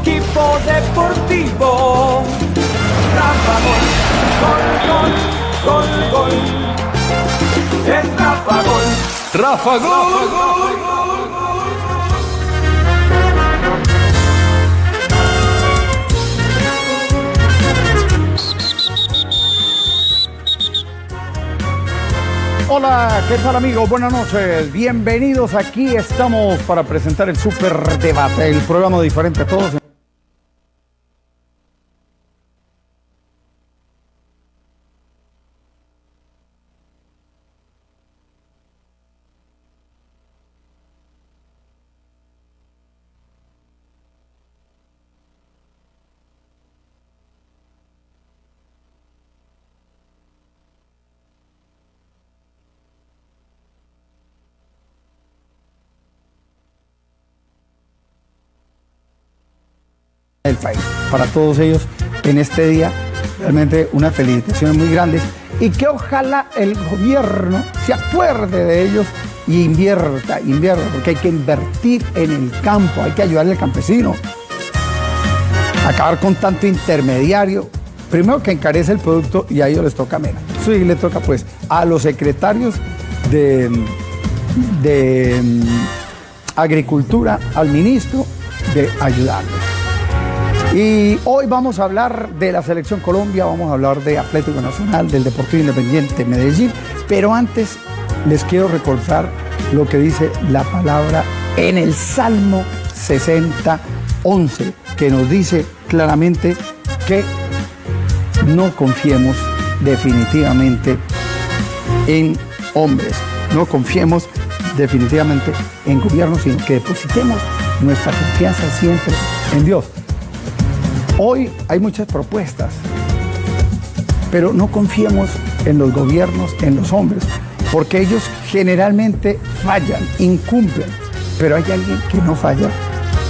equipo deportivo. Rafa Gol, gol, gol, gol, gol. Es Rafa Gol. Rafa Gol. Hola, ¿qué tal amigos? Buenas noches, bienvenidos. Aquí estamos para presentar el Super Debate, el programa diferente a todos. Del país. Para todos ellos en este día, realmente unas felicitaciones muy grandes y que ojalá el gobierno se acuerde de ellos y invierta, invierta, porque hay que invertir en el campo, hay que ayudarle al campesino. Acabar con tanto intermediario, primero que encarece el producto y a ellos les toca menos. Sí le toca pues a los secretarios de, de mm, Agricultura, al ministro, de ayudarles. Y hoy vamos a hablar de la Selección Colombia, vamos a hablar de Atlético Nacional, del Deportivo Independiente Medellín, pero antes les quiero recordar lo que dice la palabra en el Salmo 60, 11, que nos dice claramente que no confiemos definitivamente en hombres, no confiemos definitivamente en gobiernos, sino que depositemos nuestra confianza siempre en Dios. Hoy hay muchas propuestas, pero no confiemos en los gobiernos, en los hombres, porque ellos generalmente fallan, incumplen, pero hay alguien que no falla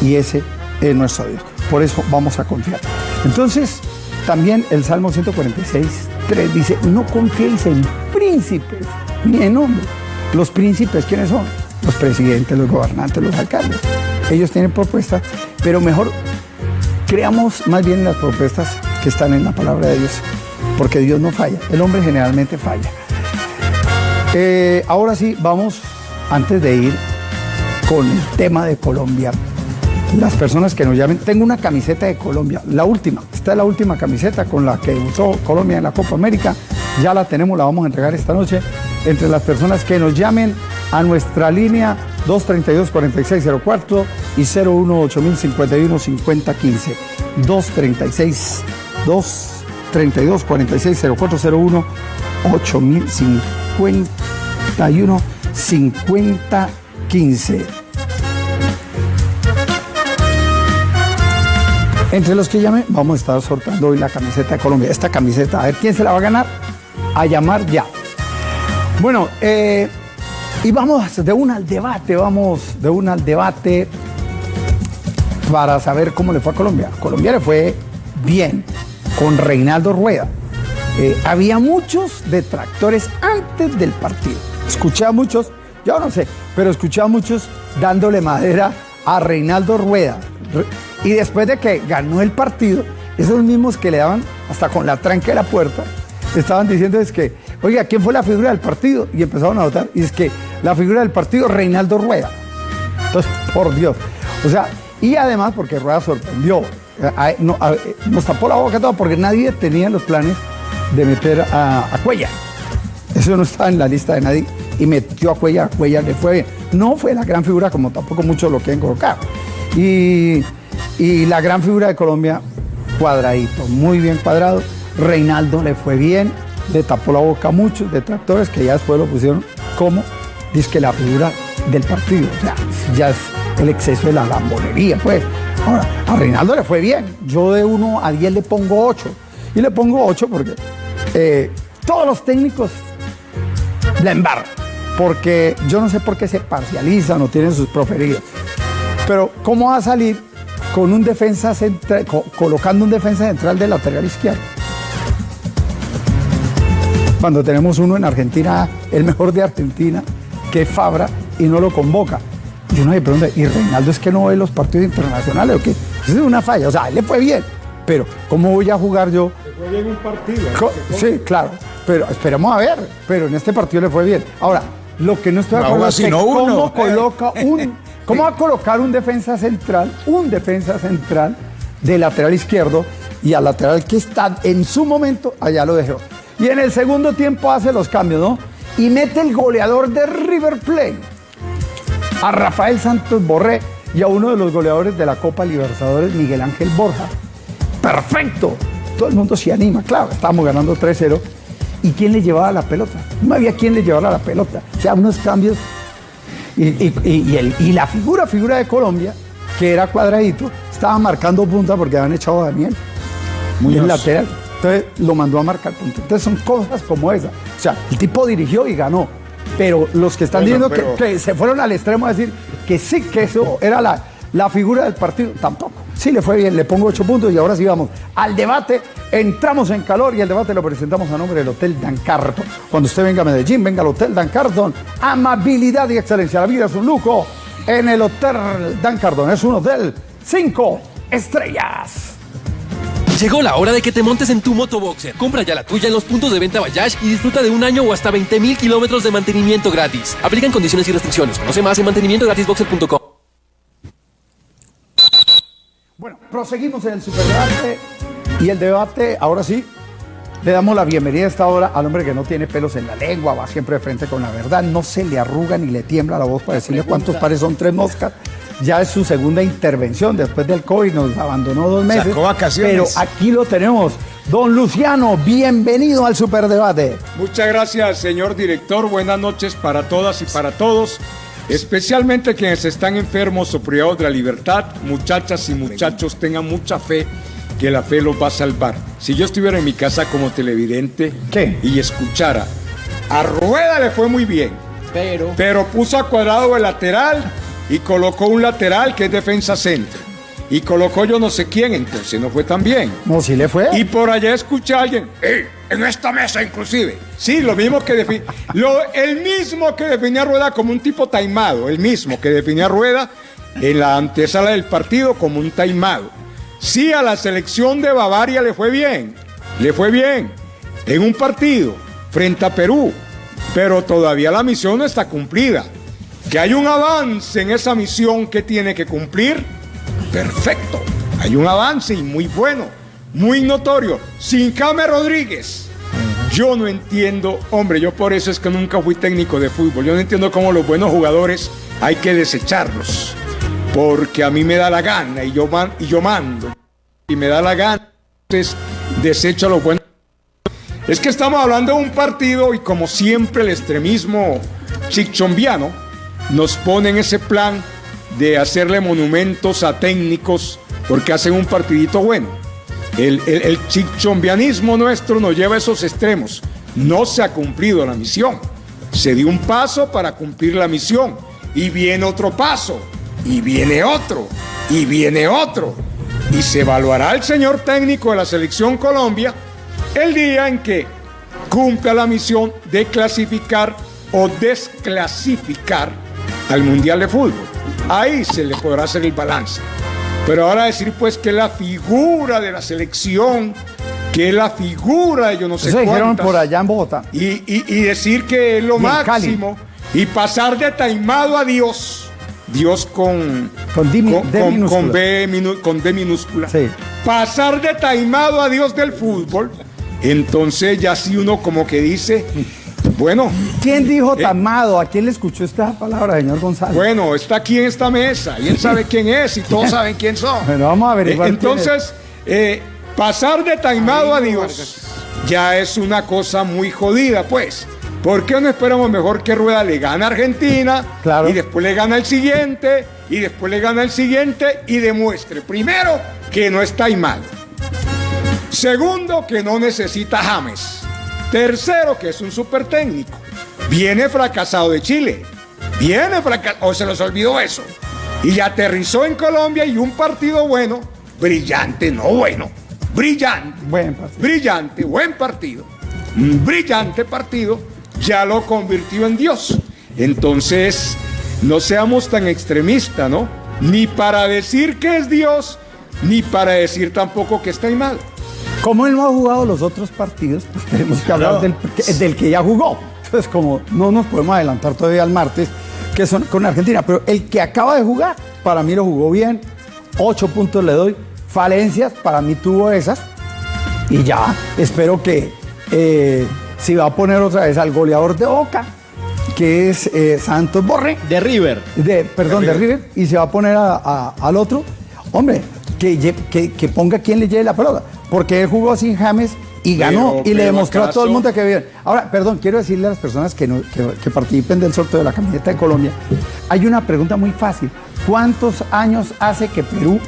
y ese es nuestro Dios. Por eso vamos a confiar. Entonces, también el Salmo 146, 3 dice, no confiéis en príncipes ni en hombres. Los príncipes, ¿quiénes son? Los presidentes, los gobernantes, los alcaldes. Ellos tienen propuestas, pero mejor creamos más bien las propuestas que están en la palabra de Dios, porque Dios no falla, el hombre generalmente falla. Eh, ahora sí, vamos, antes de ir con el tema de Colombia, las personas que nos llamen, tengo una camiseta de Colombia, la última, esta es la última camiseta con la que usó Colombia en la Copa América, ya la tenemos, la vamos a entregar esta noche, entre las personas que nos llamen a nuestra línea 232-4604 y 018-051-5015. 236 232 460401 8051 5015. Entre los que llamen, vamos a estar sorteando hoy la camiseta de Colombia. Esta camiseta, a ver quién se la va a ganar. A llamar ya. Bueno, eh, y vamos de una al debate, vamos de una al debate para saber cómo le fue a Colombia. Colombia le fue bien con Reinaldo Rueda. Eh, había muchos detractores antes del partido. Escuché a muchos, yo no sé, pero escuché a muchos dándole madera a Reinaldo Rueda. Y después de que ganó el partido, esos mismos que le daban hasta con la tranca de la puerta, estaban diciendo es que, oiga, ¿quién fue la figura del partido? Y empezaron a votar. Y es que la figura del partido, Reinaldo Rueda. Entonces, por Dios. O sea, y además porque Rueda sorprendió. nos tapó la boca todo porque nadie tenía los planes de meter a, Cuella. Eso no estaba en la lista de nadie. Y metió a Cuella, a Cuella le fue bien. No fue la gran figura como tampoco muchos lo quieren colocar. Y, y la gran figura de Colombia, cuadradito, muy bien cuadrado. Reinaldo le fue bien, le tapó la boca a muchos detractores que ya después lo pusieron como dice que la figura del partido. O sea, ya es el exceso de la lambonería, pues. Ahora, a Reinaldo le fue bien. Yo de 1 a 10 le pongo 8. Y le pongo 8 porque eh, todos los técnicos la embarran. Porque yo no sé por qué se parcializan o tienen sus preferidos. Pero, ¿cómo va a salir con un defensa central, colocando un defensa central de lateral izquierdo? Cuando tenemos uno en Argentina, el mejor de Argentina, que es Fabra, y no lo convoca. Y uno se pregunta, ¿y Reinaldo es que no ve los partidos internacionales o qué? Esa es una falla, o sea, le fue bien, pero ¿cómo voy a jugar yo? Le fue bien un partido. Sí, claro, pero esperemos a ver, pero en este partido le fue bien. Ahora, lo que no estoy de No, acuerdo es que cómo uno. coloca un, cómo va a colocar un defensa central, un defensa central de lateral izquierdo y al lateral que está en su momento, allá lo dejó. Y en el segundo tiempo hace los cambios, ¿no? Y mete el goleador de River Plate a Rafael Santos Borré y a uno de los goleadores de la Copa Libertadores, Miguel Ángel Borja. ¡Perfecto! Todo el mundo se anima, claro, estábamos ganando 3-0. ¿Y quién le llevaba la pelota? No había quien le llevara la pelota. O sea, unos cambios. Y, y- y- el- y la figura, figura de Colombia, que era cuadradito, estaba marcando punta porque habían echado a Daniel. Muy lateral. Entonces lo mandó a marcar punta. Entonces son cosas como esa. O sea, el tipo dirigió y ganó. Pero los que están Bueno, diciendo que- pero- que, se fueron al extremo a decir que sí, que eso era la, la figura del partido, tampoco. Sí le fue bien, le pongo ocho puntos y ahora sí vamos al debate. Entramos en calor y el debate lo presentamos a nombre del Hotel Dan Carton. Cuando usted venga a Medellín, venga al Hotel Dan Carton. Amabilidad y excelencia. La vida es un lujo. En el Hotel Dan Carton es un hotel cinco estrellas. Llegó la hora de que te montes en tu motoboxer. Compra ya la tuya en los puntos de venta Bayash y disfruta de un año o hasta 20 mil kilómetros de mantenimiento gratis. Aplican condiciones y restricciones. Conoce más en mantenimientogratisboxer.com. Bueno, proseguimos en el superdebate y el debate, ahora sí, le damos la bienvenida a esta hora al hombre que no tiene pelos en la lengua, va siempre de frente con la verdad, no se le arruga ni le tiembla la voz para decirle cuántos pares son tres moscas. Ya es su segunda intervención después del COVID, nos abandonó dos meses. Sacó vacaciones. Pero aquí lo tenemos. Don Luciano, bienvenido al superdebate. Muchas gracias, señor director. Buenas noches para todas y para todos. Especialmente quienes están enfermos o privados de la libertad, muchachas y muchachos, tengan mucha fe que la fe los va a salvar. Si yo estuviera en mi casa como televidente ¿Qué? y escuchara, a Rueda le fue muy bien, Pero. pero puso a Cuadrado el lateral y colocó un lateral que es defensa centro. Y colocó yo no sé quién, entonces no fue tan bien. No, si le fue. Y por allá escuché a alguien, "Ey, en esta mesa inclusive. Sí, lo mismo que defi- lo, el mismo que definía a Rueda como un tipo taimado, el mismo que definía a Rueda en la antesala del partido como un taimado. Sí, a la selección de Bavaria le fue bien, le fue bien en un partido frente a Perú, pero todavía la misión no está cumplida. Que hay un avance en esa misión que tiene que cumplir, perfecto. Hay un avance y muy bueno, muy notorio. Sin James Rodríguez. Yo no entiendo, hombre, yo por eso es que nunca fui técnico de fútbol. Yo no entiendo cómo los buenos jugadores hay que desecharlos. Porque a mí me da la gana y yo, mando. Y me da la gana. Desecho a los buenos. Es que estamos hablando de un partido y como siempre el extremismo chichombiano nos pone en ese plan de hacerle monumentos a técnicos porque hacen un partidito bueno. El chichombianismo nuestro nos lleva a esos extremos. No se ha cumplido la misión. Se dio un paso para cumplir la misión. Y viene otro paso. Y viene otro. Y viene otro. Y se evaluará el señor técnico de la selección Colombia el día en que cumpla la misión de clasificar o desclasificar al Mundial de Fútbol. Ahí se le podrá hacer el balance. Pero ahora decir pues que la figura de la selección, que la figura de yo no sé Eso dijeron por allá en Bogotá. y, y- y decir que es lo Y máximo y pasar de taimado a Dios, Dios con, Con D con, B minu- con D minúscula, Sí. pasar de taimado a Dios del fútbol, entonces ya si uno como que dice, bueno, ¿Quién dijo Eh. tamado? ¿A quién le escuchó esta palabra, señor González? bueno, está aquí en esta mesa y él sabe quién es y todos saben quién son. Bueno, vamos a Eh, averiguar. quién Entonces, eh, pasar de taimado a Dios ya es una cosa muy jodida, pues. ¿Por qué no esperamos mejor que Rueda le gane a Argentina Claro. y después le gana el siguiente y después le gana el siguiente y demuestre, primero, que no está taimado. Segundo, que no necesita James. Tercero, que es un super técnico. Viene fracasado de Chile. Viene fracasado. O se les olvidó eso. Y aterrizó en Colombia y un partido bueno, brillante, no bueno, brillante. Buen partido. Brillante, buen partido. Un brillante partido ya lo convirtió en Dios. Entonces, no seamos tan extremistas, ¿no? Ni para decir que es Dios, ni para decir tampoco que está mal. Como él no ha jugado los otros partidos, pues tenemos que hablar del, del que ya jugó. Entonces, como no nos podemos adelantar todavía al martes, que son con Argentina, pero el que acaba de jugar, para mí lo jugó bien, ocho puntos le doy, falencias, para mí tuvo esas, y ya, espero que eh, si va a poner otra vez al goleador de Boca, que es eh, Santos Borre, De River. de, perdón, de River, y se va a poner a- a- al otro, hombre, que, lle- que, que ponga quien le lleve la pelota, porque él jugó sin James y ganó, Pero- y le demostró a todo el mundo que bien. Ahora, perdón, quiero decirle a las personas que, no- que, que participen del sorteo de la camiseta de Colombia, hay una pregunta muy fácil. ¿Cuántos años hace que Perú,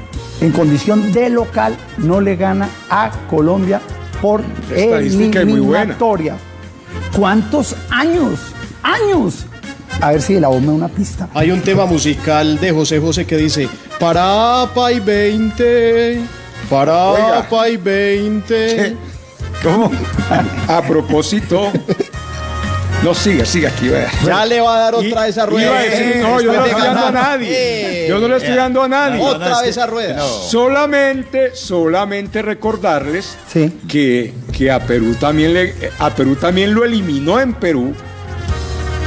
en condición de local, no le gana a Colombia por Estadística eliminatoria? ¿Cuántos años? ¡Años! A ver si la da una pista. Hay un tema musical de José José que dice Parapa y 20, Parapa y 20. ¿Cómo? A propósito. No, sigue, sigue aquí, vea. Ya le va a dar otra vez a rueda. Iba a decir, no, yo no le estoy dando a nadie. Eh, Yo no le estoy dando a nadie. Otra vez a rueda. Solamente, solamente recordarles Sí. que, que a Perú también le, a Perú también lo eliminó en Perú.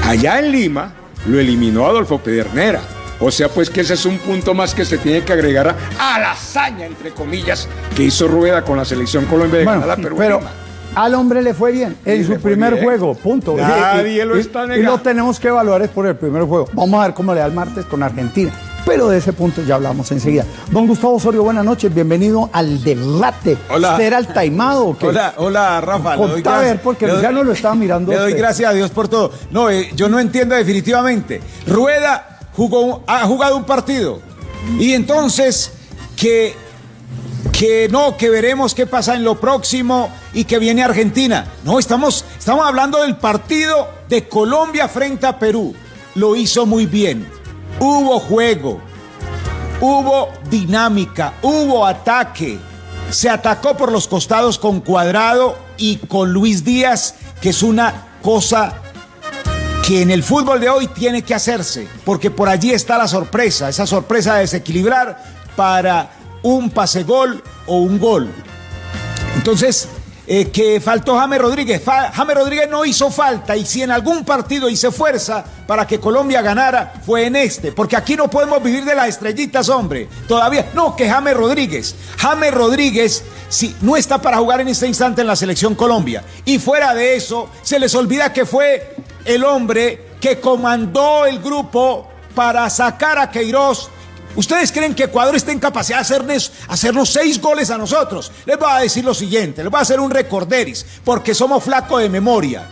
Allá en Lima lo eliminó Adolfo Pedernera. O sea, pues que ese es un punto más que se tiene que agregar a, a la hazaña, entre comillas, que hizo Rueda con la selección Colombia de Bueno, ganar a Perú. en pero al hombre le fue bien en su primer bien. juego, punto. Nadie Y- y- lo y- está Y negando. lo tenemos que evaluar es por el primer juego. Vamos a ver cómo le da el martes con Argentina. Pero de ese punto ya hablamos enseguida. Don Gustavo Osorio, buenas noches, bienvenido al debate. Hola. ¿Usted era el taimado o qué? Hola, hola Rafa. doy Contá a ver, porque doy- ya no lo estaba mirando. Le doy usted. gracias a Dios por todo. No, eh, yo no entiendo definitivamente. Rueda jugó, ha jugado un partido. Y entonces, que, que no, que veremos qué pasa en lo próximo y que viene Argentina. No, estamos, estamos hablando del partido de Colombia frente a Perú. Lo hizo muy bien. Hubo juego. Hubo dinámica, hubo ataque. Se atacó por los costados con Cuadrado y con Luis Díaz, que es una cosa que en el fútbol de hoy tiene que hacerse, porque por allí está la sorpresa, esa sorpresa de desequilibrar para un pase gol o un gol. Entonces, eh, que faltó James Rodríguez. Fa- James Rodríguez no hizo falta y si en algún partido hice fuerza para que Colombia ganara, fue en este. Porque aquí no podemos vivir de las estrellitas, hombre. Todavía. No, que James Rodríguez. James Rodríguez si, no está para jugar en este instante en la selección Colombia. Y fuera de eso, se les olvida que fue el hombre que comandó el grupo para sacar a Queiroz ¿Ustedes creen que Ecuador está en capacidad de hacernos, hacernos seis goles a nosotros? Les voy a decir lo siguiente, les voy a hacer un recorderis, porque somos flacos de memoria.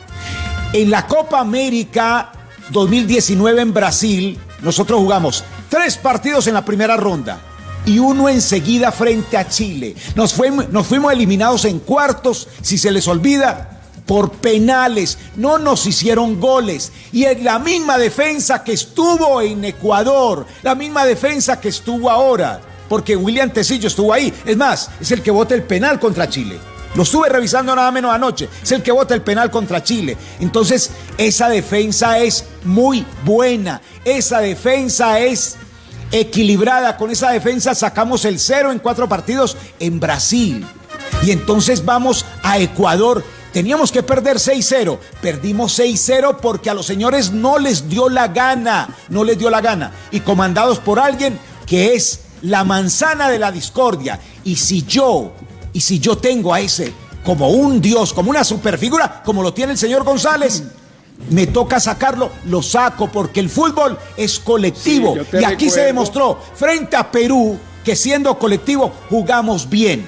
En la Copa América 2019 en Brasil, nosotros jugamos tres partidos en la primera ronda y uno enseguida frente a Chile. Nos fuimos eliminados en cuartos, si se les olvida, por penales, no nos hicieron goles. Y es la misma defensa que estuvo en Ecuador, la misma defensa que estuvo ahora, porque William Tecillo estuvo ahí. Es más, es el que vota el penal contra Chile. Lo estuve revisando nada menos anoche. Es el que vota el penal contra Chile. Entonces, esa defensa es muy buena. Esa defensa es equilibrada. Con esa defensa sacamos el cero en cuatro partidos en Brasil. Y entonces vamos a Ecuador Teníamos que perder 6-0. Perdimos 6-0 porque a los señores no les dio la gana. No les dio la gana. Y comandados por alguien que es la manzana de la discordia. Y si yo, y si yo tengo a ese como un dios, como una superfigura, como lo tiene el señor González, me toca sacarlo, lo saco porque el fútbol es colectivo. Sí, y aquí se demostró frente a Perú que siendo colectivo jugamos bien,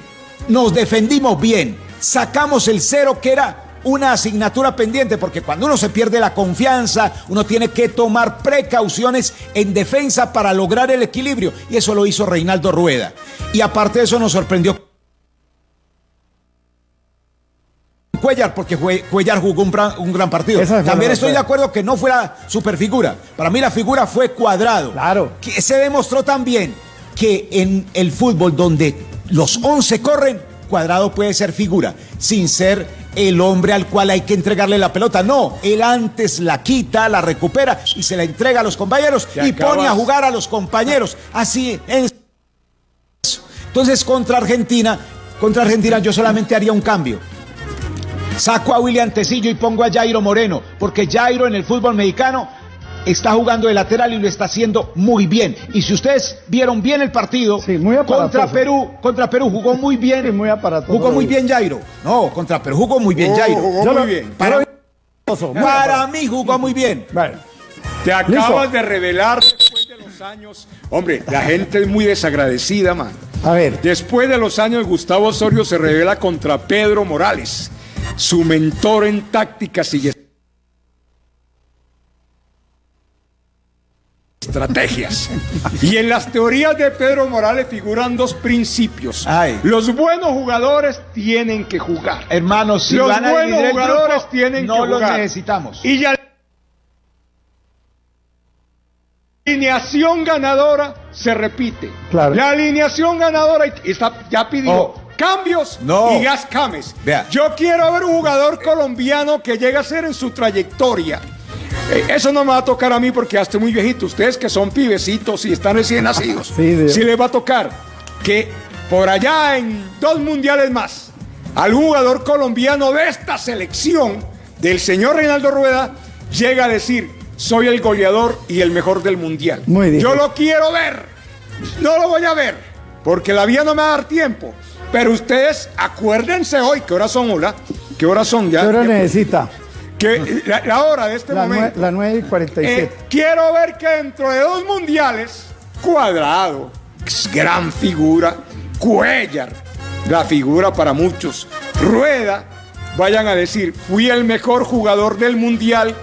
nos defendimos bien, sacamos el cero que era una asignatura pendiente, porque cuando uno se pierde la confianza, uno tiene que tomar precauciones en defensa para lograr el equilibrio. Y eso lo hizo Reinaldo Rueda. Y aparte de eso nos sorprendió Cuellar, porque Cuellar jugó un gran, un gran partido. Fue También la estoy de acuerdo que no fuera superfigura. Para mí la figura fue cuadrado. Claro. Que se demostró también que en el fútbol donde los 11 corren, cuadrado puede ser figura, sin ser el hombre al cual hay que entregarle la pelota. No, él antes la quita, la recupera y se la entrega a los compañeros y pone a jugar a los compañeros. Así es. Entonces, contra Argentina, contra Argentina yo solamente haría un cambio. Saco a William Tecillo y pongo a Jairo Moreno, porque Jairo en el fútbol mexicano está jugando de lateral y lo está haciendo muy bien. Y si ustedes vieron bien el partido Sí, muy aparatoso. contra Perú, contra Perú jugó muy bien. Sí, muy aparatoso. Jugó muy bien Jairo. No, contra Perú jugó muy bien Jairo. jugó muy lo- bien. Para, Muy para aparatoso. mí jugó muy bien. Te acabas Listo. de revelar después de los años. Hombre, la gente es muy desagradecida, man. a ver, Después de los años, Gustavo Osorio se revela contra Pedro Morales, su mentor en tácticas y estrategias. Y en las teorías de Pedro Morales figuran dos principios. Ay. Los buenos jugadores tienen que jugar. Hermanos, si los van buenos jugadores grupo, tienen no que los jugar. necesitamos. Y ya la alineación ganadora se repite. Claro. La alineación ganadora está, ya pidió Oh. cambios No. y gas cames. Vea. Yo quiero ver un jugador colombiano que llegue a ser en su trayectoria. Eh, Eso no me va a tocar a mí porque ya estoy muy viejito. Ustedes que son pibecitos y están recién nacidos. Sí, sí les va a tocar que por allá en dos mundiales más, al jugador colombiano de esta selección, del señor Reinaldo Rueda, llega a decir, soy el goleador y el mejor del mundial. Muy bien. Yo lo quiero ver. No lo voy a ver, porque la vida no me va a dar tiempo. Pero ustedes acuérdense hoy, ¿qué horas son, hola? ¿Qué horas son ya? ¿qué hora necesita? Que la, la hora de este La, nue- momento. la 9 y Eh, 47. quiero ver que dentro de dos mundiales, Cuadrado, gran figura, Cuellar, la figura para muchos, Rueda, vayan a decir, fui el mejor jugador del mundial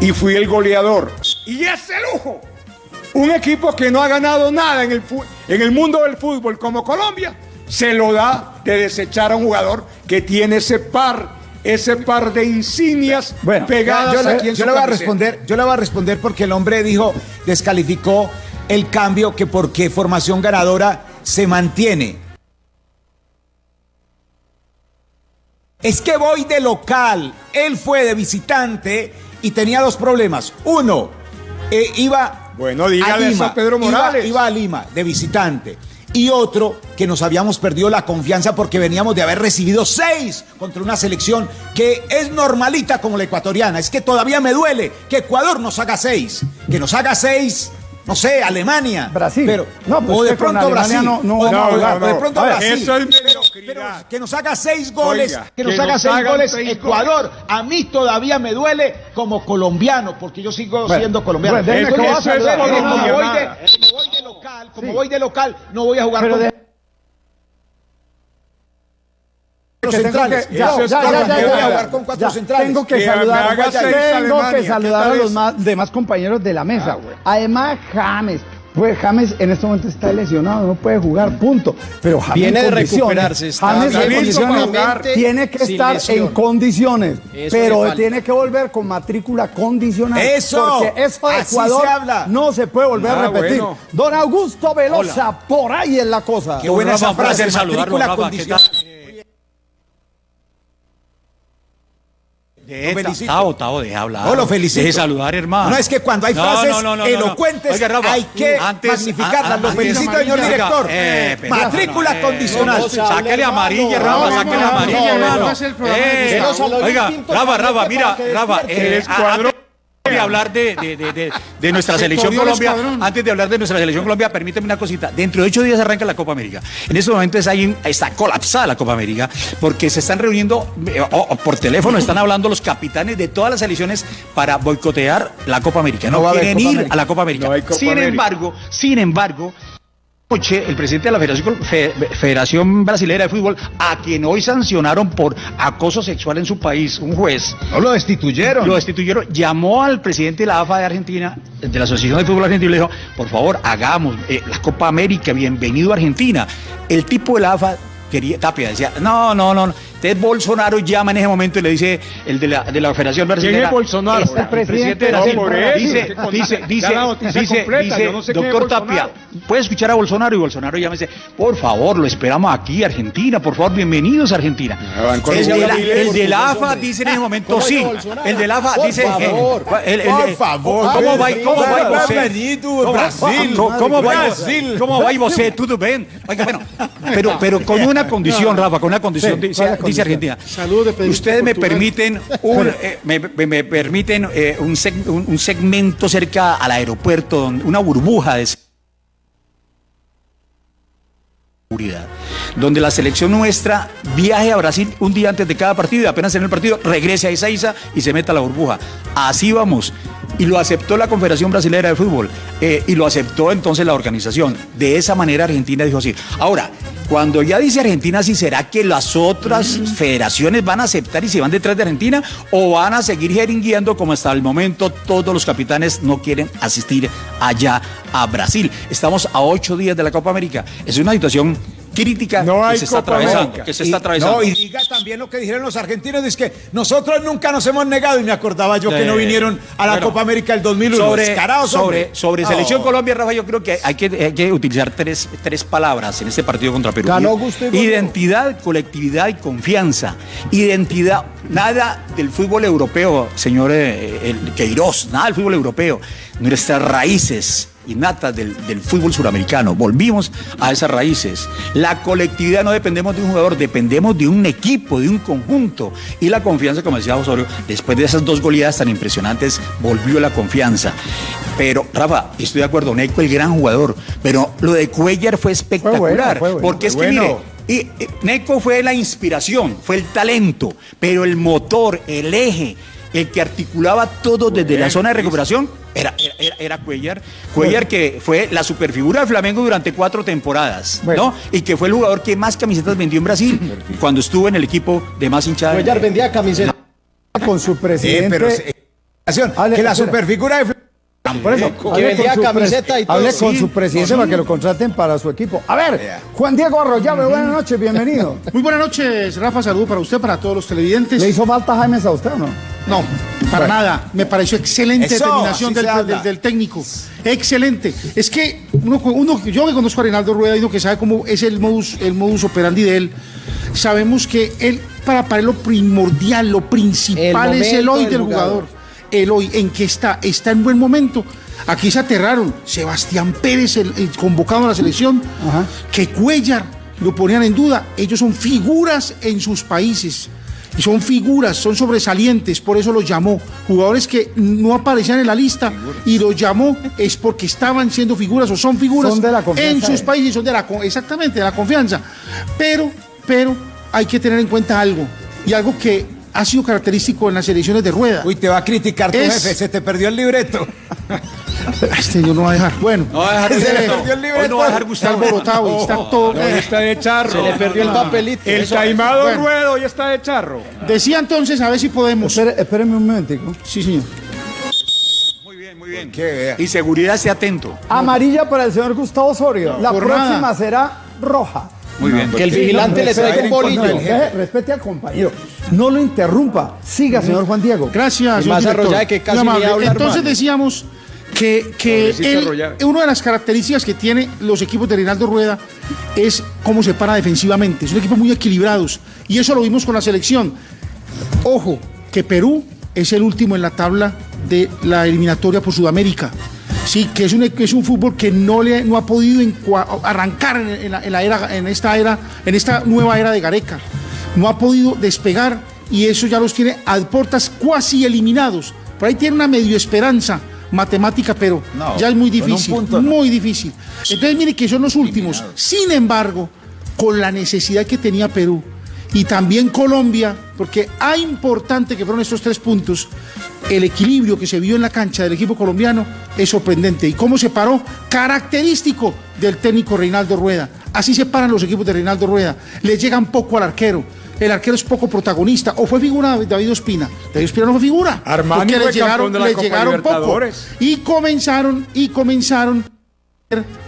y fui el goleador. Y ese lujo, un equipo que no ha ganado nada en el, en el mundo del fútbol como Colombia, se lo da de desechar a un jugador que tiene ese par, ese par de insignias Bueno, pegadas yo, le- aquí en yo su le voy a responder, yo le voy a responder porque el hombre dijo, descalificó el cambio que porque formación ganadora se mantiene. Es que voy de local, él fue de visitante y tenía dos problemas. Uno, eh, iba Bueno, dígale a eso Lima, a Pedro iba- Morales. Iba, a Lima de visitante. Y otro, que nos habíamos perdido la confianza porque veníamos de haber recibido seis contra una selección que es normalita como la ecuatoriana. Es que todavía me duele que Ecuador nos haga seis. Que nos haga seis, no sé, Alemania. Brasil. Pero, No, pues o de pronto Brasil. no- no o, de pronto ver, Brasil. eso es pero, que nos haga seis goles, Oiga, que nos que haga seis goles seis Ecuador. A mí todavía me duele como colombiano, porque yo sigo Bueno, siendo colombiano. bueno, como voy de- local, no voy a jugar Pero con de- centrales. que- ya, Eso es ya, por ya, la ya, que ya, voy a ya. jugar con cuatro Ya, centrales. Tengo que Que saludar, tengo que ¿qué saludar a los más, demás compañeros de la mesa. Además, James, pues James en este momento está lesionado, no puede jugar, punto. Pero James Viene en de recuperarse, está James en condiciones, tiene que estar lesión. en condiciones, Eso pero tiene que volver con matrícula condicional. Eso, porque eso de Ecuador se habla. no se puede volver Ah, a repetir. bueno. Don Augusto Velosa, por ahí es la cosa. Qué buena esa Rafa, frase, matrícula Rafa, ¿qué condicional. De- felicito. Tavo, Tavo, deja hablar. No, lo felicito. Deje saludar, hermano. No, es que cuando hay No, frases no, no, no, no, no. elocuentes Oiga, Rafa, hay que antes- magnificarlas. a- Lo antes- felicito, señor director. eh, pero- Matrícula eh, condicional. no, no, Sáquele amarilla, No, Rafa, no, sáquele no, amarilla, no, hermano. Eh, Oiga, Rafa, Rafa, mira, Rafa, de hablar de, de, de, de, nuestra selección Colombia, escuadrón. antes de hablar de nuestra selección Colombia, permíteme una cosita. Dentro de ocho días arranca la Copa América. En estos momentos hay, está colapsada la Copa América porque se están reuniendo eh, por teléfono, están hablando los capitanes de todas las selecciones para boicotear la Copa América. No, No va a quieren Copa ir América. a la Copa América. No hay Copa sin América. embargo, sin embargo, El presidente de la Federación, Fe- Federación Brasilera de Fútbol, a quien hoy sancionaron por acoso sexual en su país, un juez, No lo destituyeron. lo destituyeron, llamó al presidente de la AFA de Argentina, de la Asociación de Fútbol Argentino, y le dijo, por favor, hagamos eh, la Copa América, bienvenido a Argentina. El tipo de la AFA quería, Tapia decía, no, no, no, no, Entonces Bolsonaro llama en ese momento y le dice el de la, de la Federación Brasileña. es Bolsonaro? "Esta- El presidente de eso, dice, dice, dice, dice, completa, dice, yo no sé quién es doctor. Tapia, puede escuchar a Bolsonaro y Bolsonaro llama y dice, por favor, lo esperamos aquí, Argentina, por favor, bienvenidos a Argentina. el, de la, brasileños, el de por la favor, AFA dice en ese momento ¿Cómo sí. El de la AFA Por dice. favor, por favor. ¿Cómo va, cómo va ¿Cómo- Brasil. ¿Cómo, cómo va Brasil. ¿Cómo va bueno, pero, pero con una condición, Rafa, con una condición, Sí, dice. Argentina. Saludos Ustedes me Portugal. permiten un, eh, me, me- me permiten eh, un, seg- un- un segmento cerca al aeropuerto, donde- una burbuja de seguridad, donde la selección nuestra viaje a Brasil un día antes de cada partido y apenas en el partido regrese a Ezeiza y se meta a la burbuja. Así vamos. Y lo aceptó la Confederación Brasilera de Fútbol eh, y lo aceptó entonces la organización. De esa manera Argentina dijo así. Ahora, cuando ya dice Argentina, ¿sí será que las otras federaciones van a aceptar y se van detrás de Argentina o van a seguir jeringueando como hasta el momento todos los capitanes no quieren asistir allá a Brasil? Estamos a ocho días de la Copa América. Es una situación crítica No hay que se está atravesando. Que se Y- está atravesando. No, y diga también lo que dijeron los argentinos, es que nosotros nunca nos hemos negado, y me acordaba yo que no vinieron a la bueno, Copa América del 2001. Sobre, sobre. Selección Colombia, Rafa, yo creo que hay que, hay que utilizar tres, tres palabras en este partido contra Perú. Ganó gusto y. Identidad, colectividad y confianza. Identidad, nada del fútbol europeo, señor eh, el Queiroz, nada del fútbol europeo. Nuestras raíces innatas del, del fútbol suramericano. Volvimos a esas raíces. La colectividad no dependemos de un jugador, dependemos de un equipo, de un conjunto. Y la confianza, como decía Osorio, después de esas dos goleadas tan impresionantes, volvió la confianza. Pero, Rafa, estoy de acuerdo, Neco el gran jugador, pero lo de Cuellar fue espectacular. bueno, fue bueno, porque es que, bueno. mire, y, Neco fue la inspiración, fue el talento, pero el motor, el eje, el que articulaba todo desde la zona de recuperación era, era, era- era Cuellar. Cuellar que fue la superfigura del Flamengo durante cuatro temporadas, Bueno. ¿no? Y que fue el jugador que más camisetas vendió en Brasil cuando estuvo en el equipo de más hinchada. Cuellar vendía camisetas. Con su Sí, presidente. pero que la superfigura de Por eso, vendía con su camiseta y todo. Con Sí, su presidente para que lo contraten para su equipo. A ver. Juan Diego Arroyave, buenas noches, bienvenido. Muy buenas noches, Rafa. Saludo para usted, para todos los televidentes. ¿Le hizo falta Jaime a usted o no? No, para nada. Me pareció excelente Eso, determinación del, técnico. Excelente. Es que uno, uno- yo que conozco a Reinaldo Rueda y uno que sabe cómo es el modus, el modus operandi de él, sabemos que él, para, para él lo primordial, lo principal El es el hoy del del jugador. jugador. El hoy, ¿en qué está? Está en buen momento. Aquí se aterraron. Sebastián Pérez, el, el convocado a la selección, Ajá. que Cuellar lo ponían en duda. Ellos son figuras en sus países. Y son figuras, son sobresalientes, por eso los llamó. Jugadores que no aparecían en la lista y los llamó es porque estaban siendo figuras o son figuras Son de la en sus países, son de la, exactamente, de la confianza. Pero, pero hay que tener en cuenta algo, y algo que ha sido característico en las elecciones de rueda. Uy, te va a criticar tu Es- jefe, se te perdió el libreto. Este señor no va a dejar. Bueno, No va a dejar Se le perdió el libreto. Hoy no va a dejar está Gustavo. alborotado y está todo. Hoy está de charro. Se le perdió el papelito. El Eso- taimado bueno. ruedo ya está de charro. Decía entonces, a ver si podemos. Espere- espéreme un momentico. Sí, señor. Muy bien, muy bien. Qué. Y seguridad, esté atento. Amarilla para el señor Gustavo Osorio. La próxima nada. será roja. Muy bien. Que el vigilante le traiga un bolillo. respete al compañero. No lo interrumpa. Siga, señor Juan Diego. Gracias, Y más arrollada que casi Entonces hermano. decíamos que, que él- una de las características que tiene los equipos de Reinaldo Rueda es cómo se para defensivamente. Son equipos muy equilibrados. Y eso lo vimos con la selección. Ojo, que Perú es el último en la tabla de la eliminatoria por Sudamérica. Sí, que es un, es un fútbol que no, le, no ha podido arrancar en, en la, en la era, en esta era, en esta nueva era de Gareca. No ha podido despegar y eso ya los tiene a portas cuasi eliminados. Por ahí tiene una medio esperanza matemática, pero No, ya es muy difícil. punto, no. muy difícil. Entonces, mire que son los últimos. Sin embargo, con la necesidad que tenía Perú y también Colombia, porque hay importante que fueron estos tres puntos, el equilibrio que se vio en la cancha del equipo colombiano es sorprendente. ¿Y cómo se paró? Característico del técnico Reinaldo Rueda. Así se paran los equipos de Reinaldo Rueda. Le llegan poco al arquero. El arquero es poco protagonista. ¿O fue figura de David Ospina? David Ospina no fue figura. Armani porque fue le llegaron, campeón de la le Copa llegaron poco. Y comenzaron, y comenzaron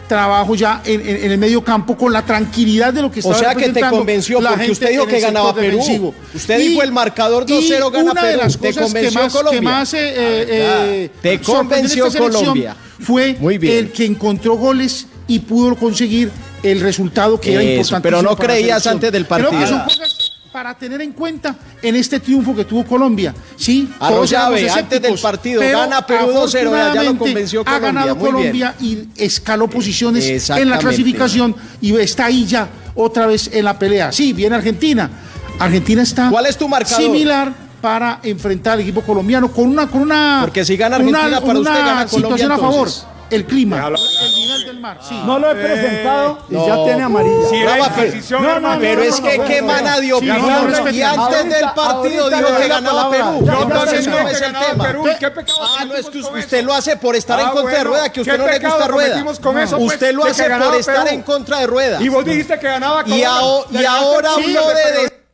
trabajo ya en, en- en el medio campo con la tranquilidad de lo que O estaba sea que te convenció, la porque usted dijo que ganaba Perú. defensivo. Usted dijo el marcador 2-0 gana una de las ¿Te cosas que convenció más, Colombia? que más, eh, eh, eh, Te convenció Colombia. Fue Muy bien. el que encontró goles y pudo conseguir el resultado que era importante. pero no creías antes del que partido. Para tener en cuenta en este triunfo que tuvo Colombia. Sí, Arroyave, antes del partido, pero gana Perú 2-0, ya lo convenció Ha Colombia, ganado muy bien. Colombia y escaló posiciones en la clasificación y está ahí ya otra vez en la pelea. Sí, viene Argentina. Argentina está ¿Cuál es tu marcador? similar para enfrentar al equipo colombiano con una con una Porque si gana una- Argentina, para una usted gana Colombia, situación a favor. Entonces. El clima, el nivel del mar. Sí. No lo he presentado y ya no. tiene Brava, la pero- no, no, no, es no, que no, qué no, mana de Sí, no, opinión. no, y antes del partido dijo que ganaba. Perú. Digo ya, que es el tema. Perú. ¿Qué pecado Ah, no, es que usted lo hace por estar en Ah, contra de Rueda, que usted ¿qué no le gusta Rueda. Usted lo hace por estar en contra de Rueda. Y vos dijiste que ganaba Y, ahora pero- de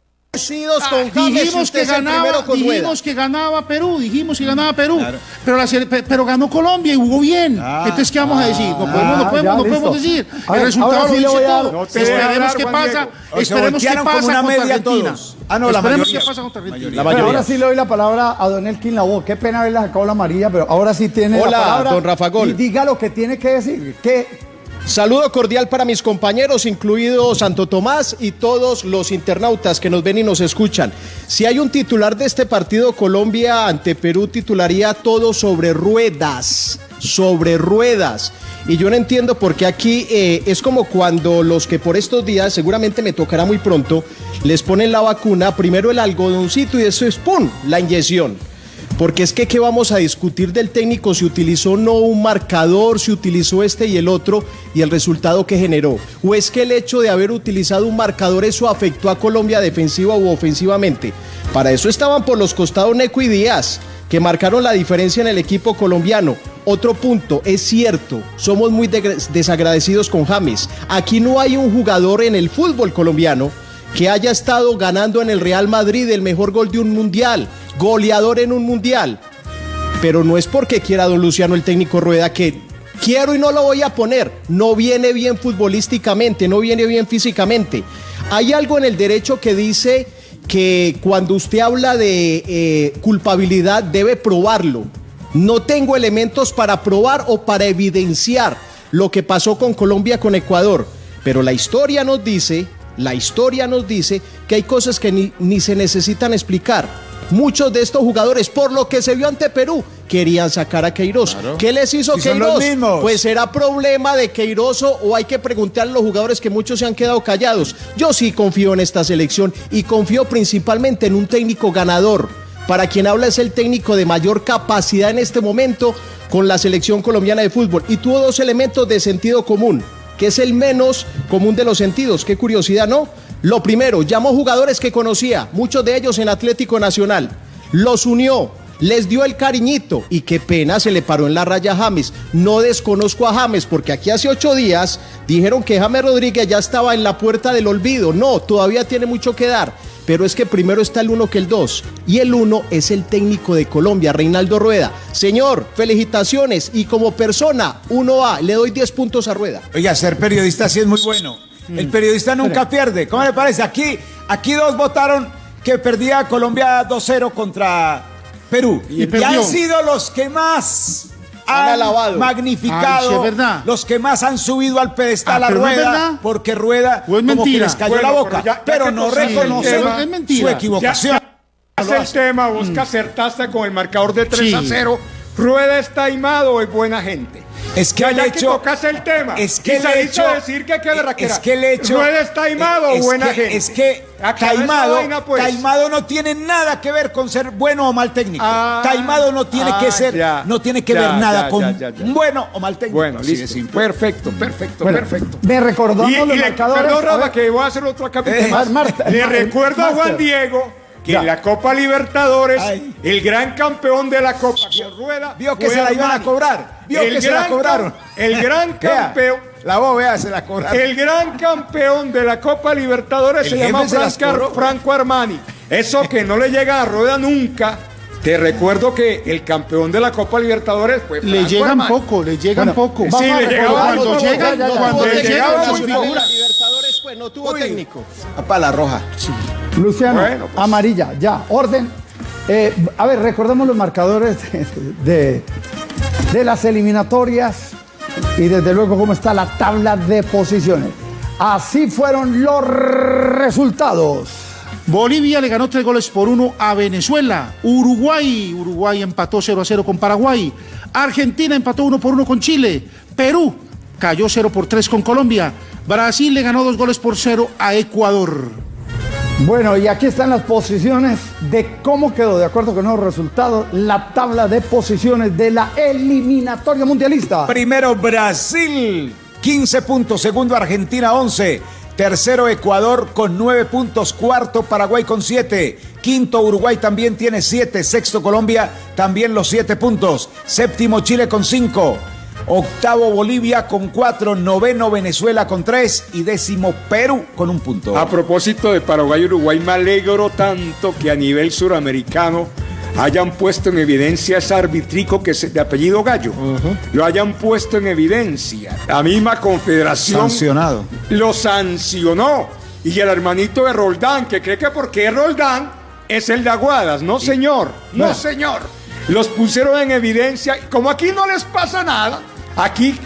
con y Dijimos que ganaba, primero con Rueda. dijimos que ganaba Perú, dijimos que ganaba Perú, pero, la ganó Colombia y jugó bien. Entonces, ¿qué vamos a decir? No podemos, no Ah, podemos, ya, no podemos decir. Ver, el resultado lo dice a todo. No Esperemos qué pasa, se esperemos qué pasa contra Argentina. Ah, no, la esperemos mayoría. qué pasa contra Argentina. Pero ahora sí le doy la palabra a Don Elkin Lavoe. Qué pena haberle sacado la amarilla, pero ahora sí tiene Hola, la palabra. don Rafa Gol. Y diga lo que tiene que decir. ¿Qué, Saludo cordial para mis compañeros, incluido Santo Tomás y todos los internautas que nos ven y nos escuchan. Si hay un titular de este partido, Colombia ante Perú titularía todo sobre ruedas, sobre ruedas. Y yo no entiendo por qué aquí eh, es como cuando los que por estos días, seguramente me tocará muy pronto, les ponen la vacuna, primero el algodoncito y eso es ¡pum! la inyección. Porque es que, ¿qué vamos a discutir del técnico si utilizó no un marcador, si utilizó este y el otro y el resultado que generó? ¿O es que el hecho de haber utilizado un marcador eso afectó a Colombia defensiva u ofensivamente? Para eso estaban por los costados Neco y Díaz, que marcaron la diferencia en el equipo colombiano. Otro punto, es cierto, somos muy desagradecidos con James. Aquí no hay un jugador en el fútbol colombiano que haya estado ganando en el Real Madrid el mejor gol de un mundial, goleador en un mundial. Pero no es porque quiera don Luciano el técnico Rueda que quiero y no lo voy a poner. No viene bien futbolísticamente, no viene bien físicamente. Hay algo en el derecho que dice que cuando usted habla de eh, culpabilidad debe probarlo. No tengo elementos para probar o para evidenciar lo que pasó con Colombia con Ecuador. Pero la historia nos dice, la historia nos dice que hay cosas que ni, ni se necesitan explicar. Muchos de estos jugadores, por lo que se vio ante Perú, querían sacar a Queiroz. ¿Qué les hizo los Queiroz? Pues será problema de Queiroz o hay que preguntarle a los jugadores que muchos se han quedado callados. Yo sí confío en esta selección y confío principalmente en un técnico ganador. Para quien habla es el técnico de mayor capacidad en este momento con la selección colombiana de fútbol. Y tuvo dos elementos de sentido común, que es el menos común de los sentidos. Qué curiosidad, ¿no? Lo primero, llamó jugadores que conocía, muchos de ellos en Atlético Nacional. Los unió, les dio el cariñito y qué pena se le paró en la raya a James. No desconozco a James porque aquí hace ocho días dijeron que James Rodríguez ya estaba en la puerta del olvido. No, todavía tiene mucho que dar. Pero es que primero está el uno que el dos. Y el uno es el técnico de Colombia, Reinaldo Rueda. Señor, felicitaciones. Y como persona, uno a le doy 10 puntos a Rueda. Oiga, ser periodista sí es muy bueno. El periodista nunca pierde. ¿Cómo le parece? Aquí, aquí dos votaron que perdía Colombia 2-0 contra Perú. Y han sido los que más Han alabado. magnificado, Ay, sí, verdad. los que más han subido al pedestal Ah, a pero Rueda, porque Rueda ¿O es como que mentira? les cayó Bueno, la pero boca, ya- ya pero que no reconocen tema, es mentira. su Ya- equivocación. Es el tema, vos que acertaste con el marcador de 3 a Sí. 0. ¿Rueda es taimado o es buena gente? Es que el hecho- tocaste el tema. Es que el hecho- decir que qué berraquera. Es que el hecho. ¿Rueda es taimado es o buena que- gente? Es que taimado, vaina, pues. taimado no tiene nada que ver con ser bueno o mal técnico. Ah, taimado no tiene ah, que ser, ya, no tiene que ya, ver nada ya, con ya, ya, ya. bueno o mal técnico. Bueno, listo. Perfecto, perfecto, Bueno, perfecto. Me recordó Y, los y le, marcadores. perdón, Rafa, que voy a hacer otro capítulo Eh, más. Marta, le recuerdo a Juan. Diego que Ya. en la Copa Libertadores, Ay. el gran campeón de la Copa con Rueda Vio que se la iban a cobrar. Vio El que se la gran cobraron. El gran Vea, campeón. La voz, vea, se la cobraron. El gran campeón de la Copa Libertadores El se llama cobró. Franco Armani. Eso que no le llega a Rueda nunca, Te recuerdo que el campeón de la Copa Libertadores fue Le Franco llegan Armani. poco, le llegan Bueno, poco. sí, a le llegaban cuando llegan, ya, ya, cuando llegan la las. Libertadores, pues no tuvo técnico. Para la roja. Luciano, Bueno, pues. amarilla, ya, orden. Eh, a ver, recordemos los marcadores de, de- las eliminatorias y desde luego cómo está la tabla de posiciones. Así fueron los resultados. Bolivia le ganó tres goles por uno a Venezuela. Uruguay, Uruguay empató 0 a 0 con Paraguay. Argentina empató 1 por 1 con Chile. Perú cayó 0 por 3 con Colombia. Brasil le ganó dos goles por 0 a Ecuador. Bueno, y aquí están las posiciones de cómo quedó, de acuerdo con los resultados, la tabla de posiciones de la eliminatoria mundialista. Primero Brasil, 15 puntos. Segundo Argentina, 11. Tercero Ecuador con 9 puntos. Cuarto Paraguay con 7. Quinto Uruguay también tiene 7. Sexto Colombia también los 7 puntos. Séptimo Chile con 5. Octavo Bolivia con 4. Noveno Venezuela con 3. Y décimo Perú con un punto. A propósito de Paraguay y Uruguay, me alegro tanto que a nivel suramericano hayan puesto en evidencia ese arbitrico que es de apellido Gallo. Lo hayan puesto en evidencia. La misma confederación Sancionado. lo sancionó. Y el hermanito de Roldán, que cree que porque es Roldán, es el de Aguadas. No, señor. No, señor. Los pusieron en evidencia. Como aquí no les pasa nada, aquí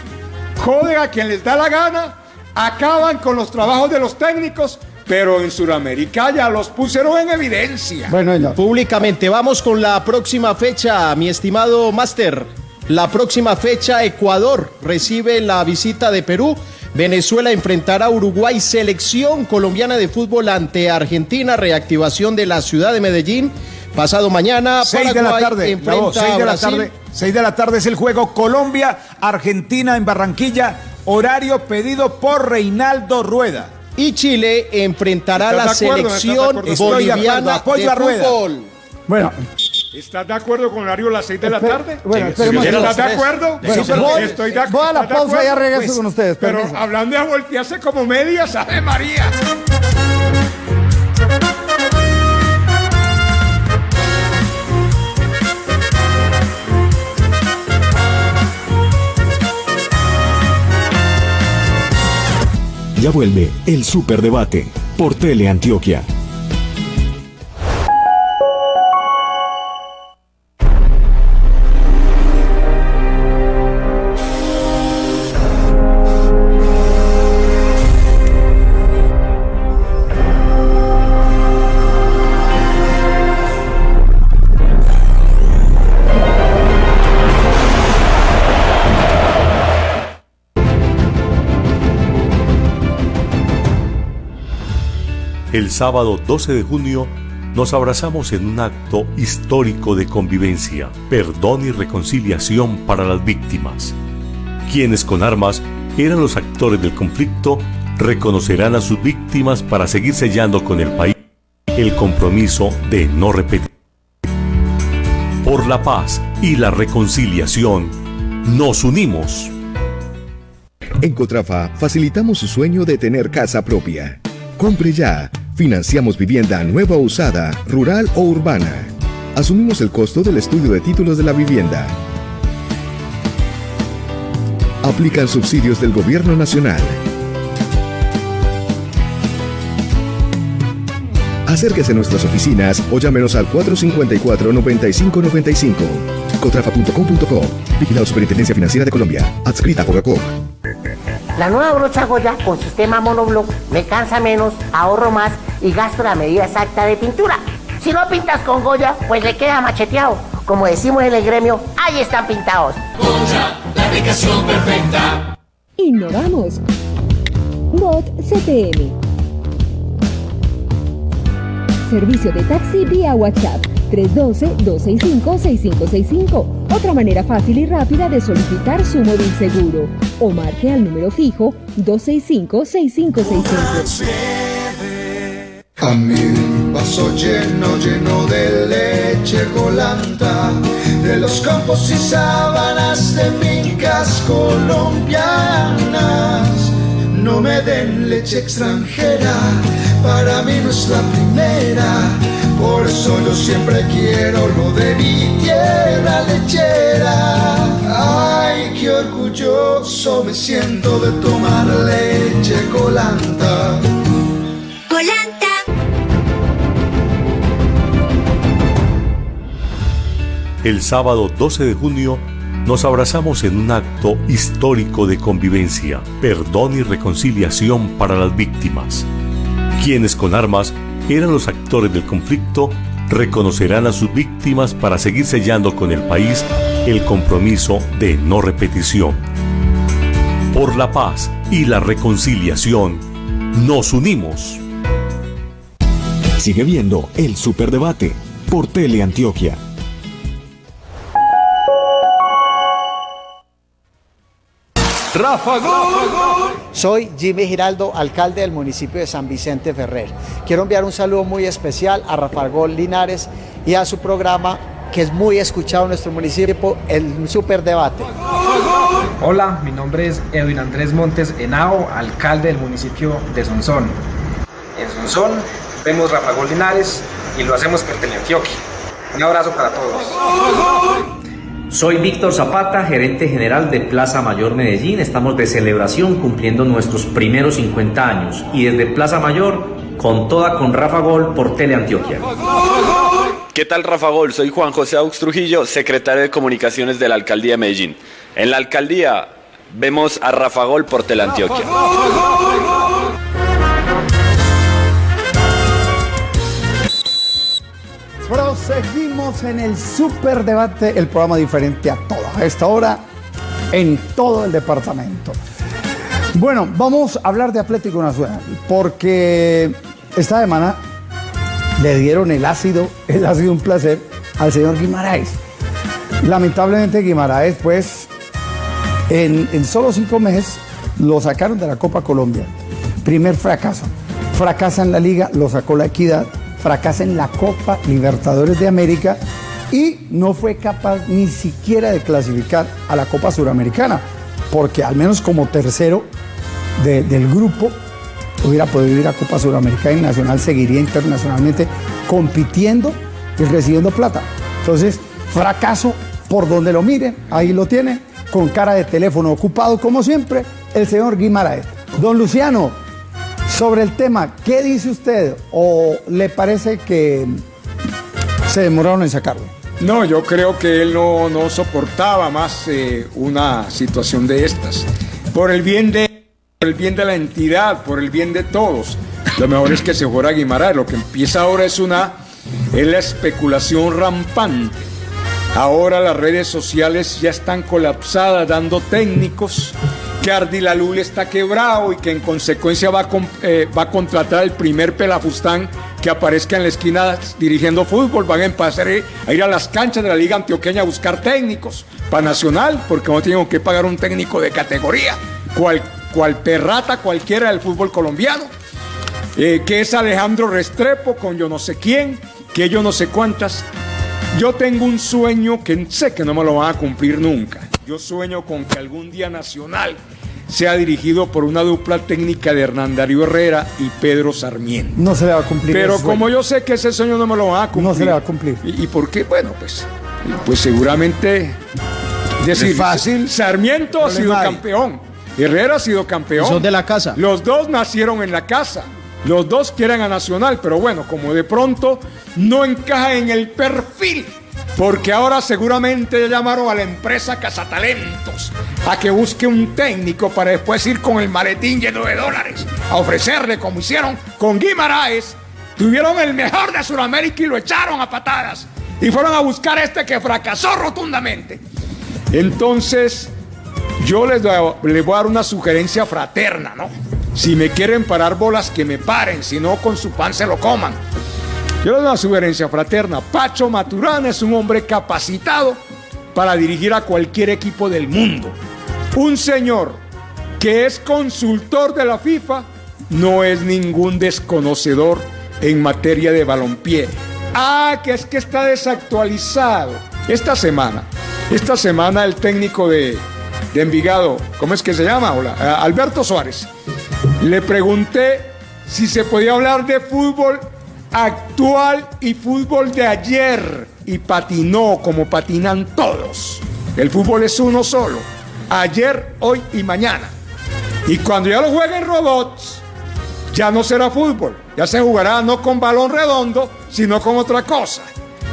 joden a quien les da la gana, acaban con los trabajos de los técnicos, pero en Sudamérica ya los pusieron en evidencia. Bueno, señor. Públicamente, vamos con la próxima fecha, mi estimado Máster. La próxima fecha, Ecuador recibe la visita de Perú. Venezuela enfrentará a Uruguay, selección colombiana de fútbol ante Argentina, reactivación de la ciudad de Medellín. Pasado mañana, 6 de la tarde. enfrenta Bravo, 6 a de la tarde. 6 de la tarde es el juego Colombia, Argentina en Barranquilla. Horario pedido por Reinaldo Rueda. Y Chile enfrentará a la ¿Estás de acuerdo? ¿Estás de selección acuerdo? Estoy de acuerdo. boliviana Apoyo de a Rueda. fútbol. Bueno, ¿Estás de acuerdo con horario a las 6 de la tarde? bueno, Sí, ¿Estás de acuerdo? Bueno, Sí, pero voy- estoy de voy a la ¿estás de pausa y ya acuerdo? regreso Pues, con ustedes, Pero permiso. hablando de voltearse como medias, ¡Ave María! Ya vuelve el Superdebate por Teleantioquia. El sábado 12 de junio nos abrazamos en un acto histórico de convivencia, perdón y reconciliación para las víctimas. Quienes con armas eran los actores del conflicto reconocerán a sus víctimas para seguir sellando con el país el compromiso de no repetir. Por la paz y la reconciliación, nos unimos. En Cotrafa facilitamos su sueño de tener casa propia. Compre ya. Financiamos vivienda nueva o usada, rural o urbana. Asumimos el costo del estudio de títulos de la vivienda. Aplican subsidios del Gobierno Nacional. Acérquese a nuestras oficinas o llámenos al 454-9595. Cotrafa.com.co. Vigilado Superintendencia Financiera de Colombia. Adscrita a Fogacop. La nueva brocha Goya con sistema monoblock me cansa menos, ahorro más y gasto la medida exacta de pintura. Si no pintas con Goya, pues le queda macheteado. Como decimos en el gremio, ahí están pintados. la aplicación perfecta. Innovamos. Bot CTM. Servicio de taxi vía WhatsApp 312-265-6565. Otra manera fácil y rápida de solicitar su móvil seguro. O marque al número fijo 265-6565. A mi vaso lleno, lleno de leche colanta, de los campos y sábanas de fincas colombianas. No me den leche extranjera, para mí no es la primera, Por eso yo siempre quiero lo de mi tierra lechera. Ay, qué orgulloso me siento de tomar leche colanta. Colanta. El sábado 12 de junio nos abrazamos en un acto histórico de convivencia, perdón y reconciliación para las víctimas. Quienes con armas eran los actores del conflicto reconocerán a sus víctimas para seguir sellando con el país el compromiso de no repetición. Por la paz y la reconciliación, nos unimos. Sigue viendo el Superdebate por Teleantioquia. Rafa Gol. Soy Jimmy Giraldo, alcalde del municipio de San Vicente Ferrer. Quiero enviar un saludo muy especial a Rafa Gol Linares y a su programa que es muy escuchado en nuestro municipio, el Superdebate. Hola, mi nombre es Edwin Andrés Montes Henao, alcalde del municipio de Sonsón. En Sonsón vemos Rafa Gol Linares y lo hacemos por Teleantioquia. Un abrazo para todos. Soy Víctor Zapata, gerente general de Plaza Mayor Medellín. Estamos de celebración cumpliendo nuestros primeros 50 años y desde Plaza Mayor con toda con Rafa Gol por Teleantioquia. ¿Qué tal Rafa Gol? Soy Juan José Aux Trujillo, secretario de Comunicaciones de la Alcaldía de Medellín. En la alcaldía vemos a Rafa Gol por Teleantioquia. Proseguimos en el Superdebate, el programa diferente a toda a esta hora en todo el departamento. Bueno, vamos a hablar de Atlético Nacional porque esta semana le dieron el ácido, el ácido un placer al señor Guimaraes. Lamentablemente Guimaraes, pues, en solo cinco meses lo sacaron de la Copa Colombia. Primer fracaso. Fracasa en la liga, lo sacó la equidad, fracasa en la Copa Libertadores de América y no fue capaz ni siquiera de clasificar a la Copa Suramericana, porque al menos como tercero de- del grupo hubiera podido ir a Copa Suramericana y Nacional seguiría internacionalmente compitiendo y recibiendo plata. Entonces, fracaso por donde lo miren, ahí lo tienen, con cara de teléfono ocupado como siempre, el señor Guimaraes. Don Luciano, sobre el tema, ¿qué dice usted? ¿O le parece que se demoraron en sacarlo? No, yo creo que él no, no soportaba más eh, una situación de estas. Por el bien de por el bien de la entidad, por el bien de todos. Lo mejor es que se fuera Guimaraes. Lo que empieza ahora es una es la especulación rampante. Ahora las redes sociales ya están colapsadas dando técnicos que Ardilalul está quebrado y que en consecuencia va a, eh, va a contratar el primer pelafustán que aparezca en la esquina dirigiendo fútbol. Van a empezar a ir a las canchas de la Liga Antioqueña a buscar técnicos para Nacional, porque no tienen que pagar un técnico de categoría, cual, cual perrata cualquiera del fútbol colombiano eh, que es Alejandro Restrepo con yo no sé quién, que yo no sé cuántas. Yo tengo un sueño que sé que no me lo van a cumplir nunca. Yo sueño con que algún día Nacional sea dirigido por una dupla técnica de Hernán Darío Herrera y Pedro Sarmiento. No se le va a cumplir. Pero ese sueño. como yo sé que ese sueño no me lo van a cumplir. No se le va a cumplir. ¿Y, y por qué? Bueno, pues, pues seguramente decir, Es fácil. Sarmiento ha sido hay. campeón. Herrera ha sido campeón. Son de la casa. Los dos nacieron en la casa. Los dos quieren a Nacional, pero bueno, como de pronto no encaja en el perfil, porque ahora seguramente ya llamaron a la empresa Cazatalentos a que busque un técnico para después ir con el maletín lleno de dólares a ofrecerle, como hicieron con Guimaraes. Tuvieron el mejor de Sudamérica y lo echaron a patadas. Y fueron a buscar este que fracasó rotundamente. Entonces, yo les, les voy a dar una sugerencia fraterna, ¿no? Si me quieren parar bolas, que me paren, si no, con su pan se lo coman. Yo les doy una sugerencia fraterna. Pacho Maturana es un hombre capacitado para dirigir a cualquier equipo del mundo. Un señor que es consultor de la FIFA no es ningún desconocedor en materia de balompié. Ah, que es que está desactualizado. Esta semana, esta semana el técnico de, de Envigado, ¿cómo es que se llama? Hola, eh, Alberto Suárez. Le pregunté si se podía hablar de fútbol actual y fútbol de ayer. Y patinó como patinan todos. El fútbol es uno solo. Ayer, hoy y mañana. Y cuando ya lo jueguen robots, ya no será fútbol. Ya se jugará no con balón redondo, sino con otra cosa.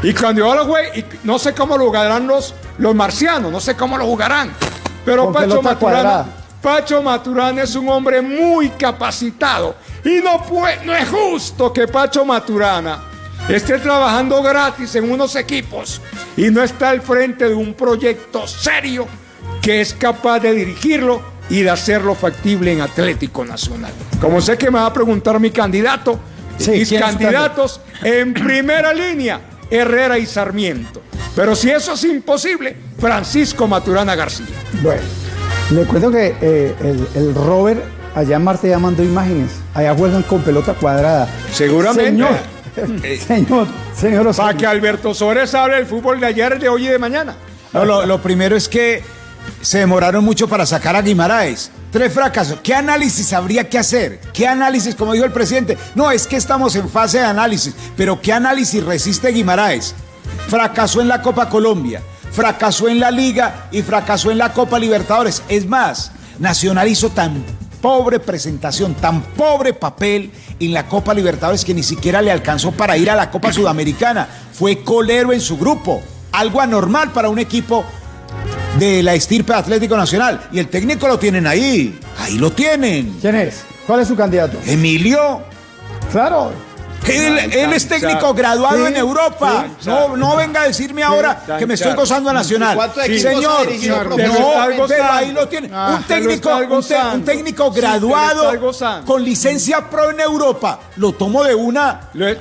Y cuando yo lo juegue, y no sé cómo lo jugarán los, los marcianos, no sé cómo lo jugarán. Pero Con Pacho pelota Maturana, cuadrada. Pacho Maturana es un hombre muy capacitado. Y no, puede, no es justo que Pacho Maturana esté trabajando gratis en unos equipos y no está al frente de un proyecto serio que es capaz de dirigirlo y de hacerlo factible en Atlético Nacional. Como sé que me va a preguntar mi candidato, mis ¿quién es su candidatos en primera línea, Herrera y Sarmiento. Pero si eso es imposible, Francisco Maturana García. Bueno, le cuento que eh, el, el Robert allá en Marte ya mandó imágenes. Allá juegan con pelota cuadrada. Seguramente. Señor, señor, señor Para que Alberto Sores hable del fútbol de ayer, de hoy y de mañana. No, lo, lo primero es que se demoraron mucho para sacar a Guimaraes. Tres fracasos. ¿Qué análisis habría que hacer? ¿Qué análisis, como dijo el presidente? No, es que estamos en fase de análisis. Pero ¿qué análisis resiste Guimaraes? Fracasó en la Copa Colombia, fracasó en la Liga y fracasó en la Copa Libertadores. Es más, Nacional hizo tan pobre presentación, tan pobre papel en la Copa Libertadores que ni siquiera le alcanzó para ir a la Copa Sudamericana. Fue colero en su grupo. Algo anormal para un equipo de la estirpe Atlético Nacional. Y el técnico lo tienen ahí. Ahí lo tienen. ¿Quién es? ¿Cuál es su candidato? Emilio. Claro. Él, él es técnico graduado Sí, en Europa. sí, no, no venga a decirme ahora que me estoy gozando a Nacional. ¿Cuántos equipos Señor, no, pero ahí lo tiene. Ah, un lo técnico, un, te- gozando. un técnico Sí, graduado con licencia pro en Europa. Lo tomo de una. Le-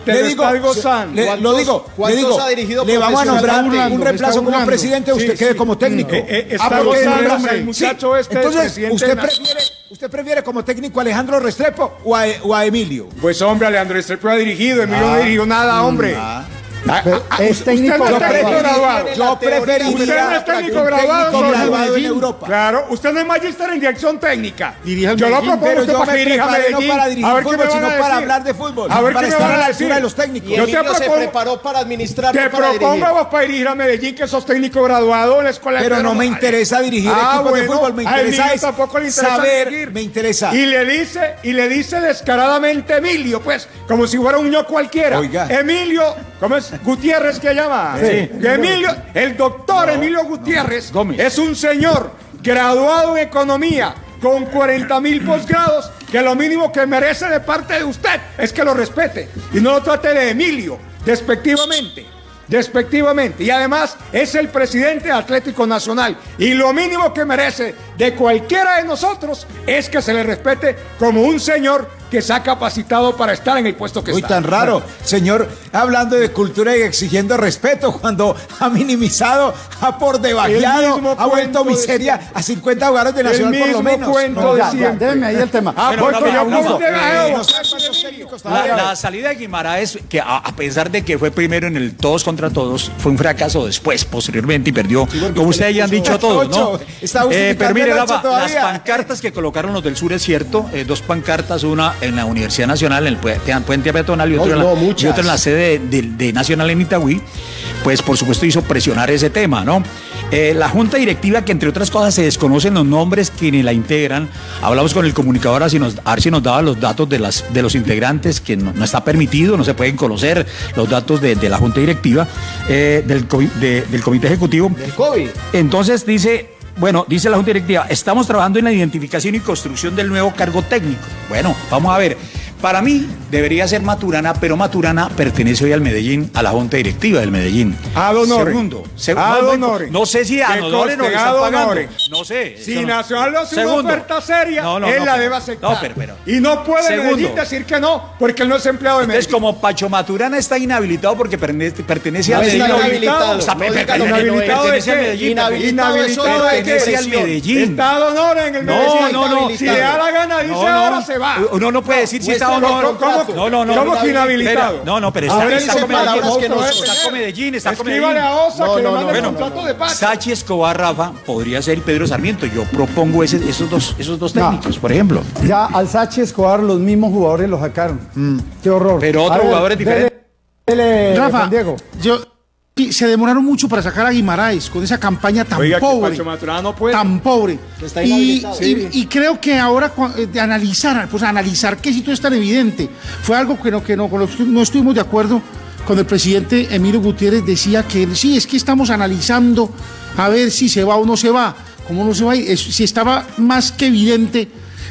gozando. le- lo ¿Cuántos- digo, le digo, ha dirigido le vamos a nombrar un reemplazo como presidente, usted Sí, quede sí. como técnico. Eh, eh, está Ah, porque el sí. muchacho este, Entonces, ¿usted prefiere, ¿usted prefiere como técnico a Alejandro Restrepo o a, o a Emilio? Pues hombre, Alejandro Estrepo ha dirigido, Emilio no Ah. dirigió nada, hombre. Ah. Ah, Pero ah, es usted técnico no graduado. graduado. Yo preferiría Usted no es técnico graduado, técnico graduado en Medellín. Europa. Claro, usted no es magíster en dirección técnica. Dirige yo lo Medellín, propongo usted yo para me que dirija preparé no Medellín. para dirigir a ver qué fútbol, me van para hablar de fútbol, A ver para qué me van a decir. de los técnicos. Yo te Emilio se propongo- preparó para administrar, Te para propongo dirigir. a vos para dirigir a Medellín, que sos técnico graduado en la escuela de Pero Pedro no me interesa dirigir Ah, equipos de bueno, fútbol, me interesa es tampoco le interesa saber, dirigir. me interesa. Y le dice, y le dice descaradamente Emilio, pues, como si fuera un ño cualquiera. Oiga. Emilio, ¿cómo es? Gutiérrez que llama. Sí. Que Emilio, el doctor Emilio Gutiérrez es un señor graduado en economía con 40 mil posgrados que lo mínimo que merece de parte de usted es que lo respete y no lo trate de Emilio despectivamente. Despectivamente. Y además es el presidente de Atlético Nacional. Y lo mínimo que merece de cualquiera de nosotros es que se le respete como un señor que se ha capacitado para estar en el puesto que Uy, está. tan raro. Señor, hablando de cultura y exigiendo respeto cuando ha minimizado, ha por debajeado, mismo ha vuelto de miseria a 50 jugadores de El Nacional por lo mismo menos. cuento No, ya. Déjeme ahí el tema. Ah, Bueno, no, con no, La, la salida de Guimaraes, que a, a pesar de que fue primero en el todos contra todos, fue un fracaso después, posteriormente, y perdió, como ustedes ya han dicho todos, ¿no? Eh, pero mire, Rafa, las pancartas que colocaron los del sur es cierto, eh, dos pancartas, una en la Universidad Nacional, en el pue- puente peatonal y, otro No, en la, no, muchas. y otra en la sede de, de Nacional en Itagüí, pues por supuesto hizo presionar ese tema, ¿no? Eh, la junta directiva, que entre otras cosas se desconocen los nombres quienes la integran, hablamos con el comunicador a, si nos, a ver si nos daba los datos de, las, de los integrantes, que no, no está permitido, no se pueden conocer los datos de, de la junta directiva, eh, del, del comité ejecutivo. Del COVID. Entonces dice, bueno, dice la Junta Directiva, estamos trabajando en la identificación y construcción del nuevo cargo técnico. Bueno, vamos a ver. Para mí debería ser Maturana, pero Maturana pertenece hoy al Medellín, a la Junta Directiva del Medellín. Ad honorem. Segundo. se- Ad no, no. No sé si a Que honorem o conste, le están pagando. No sé. Si no- Nacional le hace una oferta seria, No, no, él no, la debe aceptar. no, pero- pero- y no puede Segundo. Medellín decir que no, porque él no es empleado de Entonces, Medellín. como Pacho Maturana está inhabilitado porque pertenece, No al Medellín. inhabilitado. No no es. ¿Inhabilitado de qué? Medellín. Inhabilitado es de qué? al. Medellín. Está de honor en el Medellín. No, no, no. Si le da la gana, dice No, no. ahora se va. Uno no puede decir si está no, no, no, ¿Cómo- no, no, no, ¿Cómo no, que inhabilitado? No, no, pero está, con Medellín, con Medellín, Medellín. a Osa que le mande contrato de Pacho. Sachi Escobar, Rafa, podría ser Pedro Sarmiento. Yo propongo esos dos, esos dos No. técnicos, por ejemplo. Ya al Sachi Escobar los mismos jugadores lo sacaron. Qué horror. Pero otros jugadores diferentes. Rafa, Diego. yo, se demoraron mucho para sacar a Guimaraes con esa campaña tan Oiga, pobre. No puede. Tan pobre. Está Y, inhabilitado. y- y creo que ahora eh, de analizar, pues analizar qué sitio es tan evidente, fue algo que no, que no, con lo que estu- no estuvimos de acuerdo cuando el presidente Emilio Gutiérrez decía que sí, es que estamos analizando a ver si se va o no se va. ¿Cómo no se va? Es- si estaba más que evidente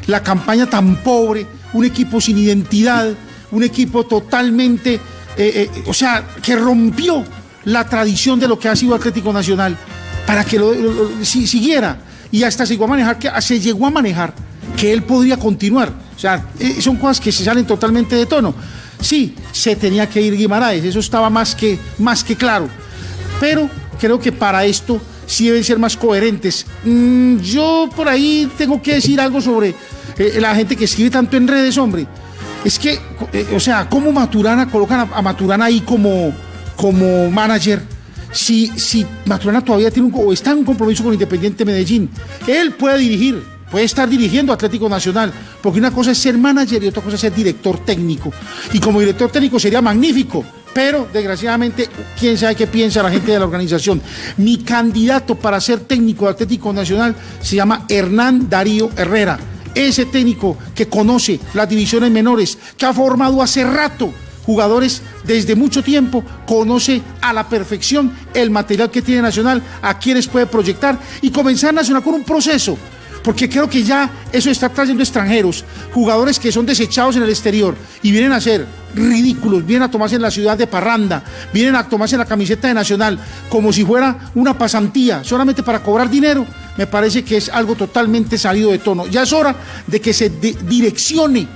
la campaña tan pobre, un equipo sin identidad, un equipo totalmente, eh, eh, o sea, que rompió la tradición de lo que ha sido Atlético Nacional para que lo, lo- lo- si- siguiera y hasta se llegó a manejar que se llegó a manejar que él podría continuar. O sea, eh, son cosas que se salen totalmente de tono. Sí, se tenía que ir Guimaraes, eso estaba más que, más que claro. Pero creo que para esto sí deben ser más coherentes. Mm, yo por ahí tengo que decir algo sobre eh, la gente que escribe tanto en redes, hombre. Es que, eh, o sea, ¿cómo Maturana colocan a Maturana ahí como, como manager? Si, si Maturana todavía tiene un, o está en un compromiso con Independiente Medellín, él puede dirigir, puede estar dirigiendo Atlético Nacional, porque una cosa es ser manager y otra cosa es ser director técnico. Y como director técnico sería magnífico, pero desgraciadamente, quién sabe qué piensa la gente de la organización. Mi candidato para ser técnico de Atlético Nacional se llama Hernán Darío Herrera. Ese técnico que conoce las divisiones menores, que ha formado hace rato jugadores desde mucho tiempo, conoce a la perfección el material que tiene Nacional, a quienes puede proyectar y comenzar Nacional con un proceso. Porque creo que ya eso está trayendo extranjeros, jugadores que son desechados en el exterior y vienen a ser ridículos, vienen a tomarse en la ciudad de Parranda, vienen a tomarse la camiseta de Nacional como si fuera una pasantía, solamente para cobrar dinero, me parece que es algo totalmente salido de tono. Ya es hora de que se de- direccione,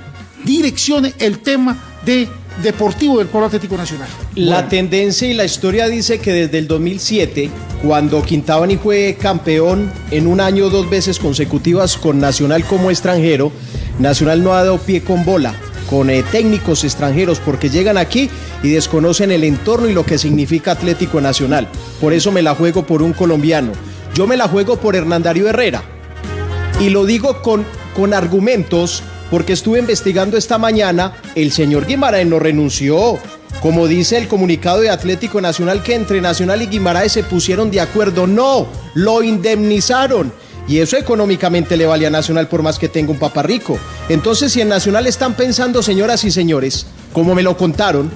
direccione el tema de deportivo del Polo Atlético Nacional. La tendencia y la historia dice que desde el 2007, cuando Quintabani fue campeón en un año dos veces consecutivas con Nacional como extranjero, Nacional no ha dado pie con bola con eh, técnicos extranjeros porque llegan aquí y desconocen el entorno y lo que significa Atlético Nacional. Por eso me la juego por un colombiano. Yo me la juego por Hernán Darío Herrera. Y lo digo con, con argumentos porque estuve investigando esta mañana, el señor Guimaraes no renunció. Como dice el comunicado de Atlético Nacional que entre Nacional y Guimaraes se pusieron de acuerdo, no, lo indemnizaron. Y eso económicamente le vale a Nacional por más que tenga un papá rico. Entonces, si en Nacional están pensando, señoras y señores, como me lo contaron,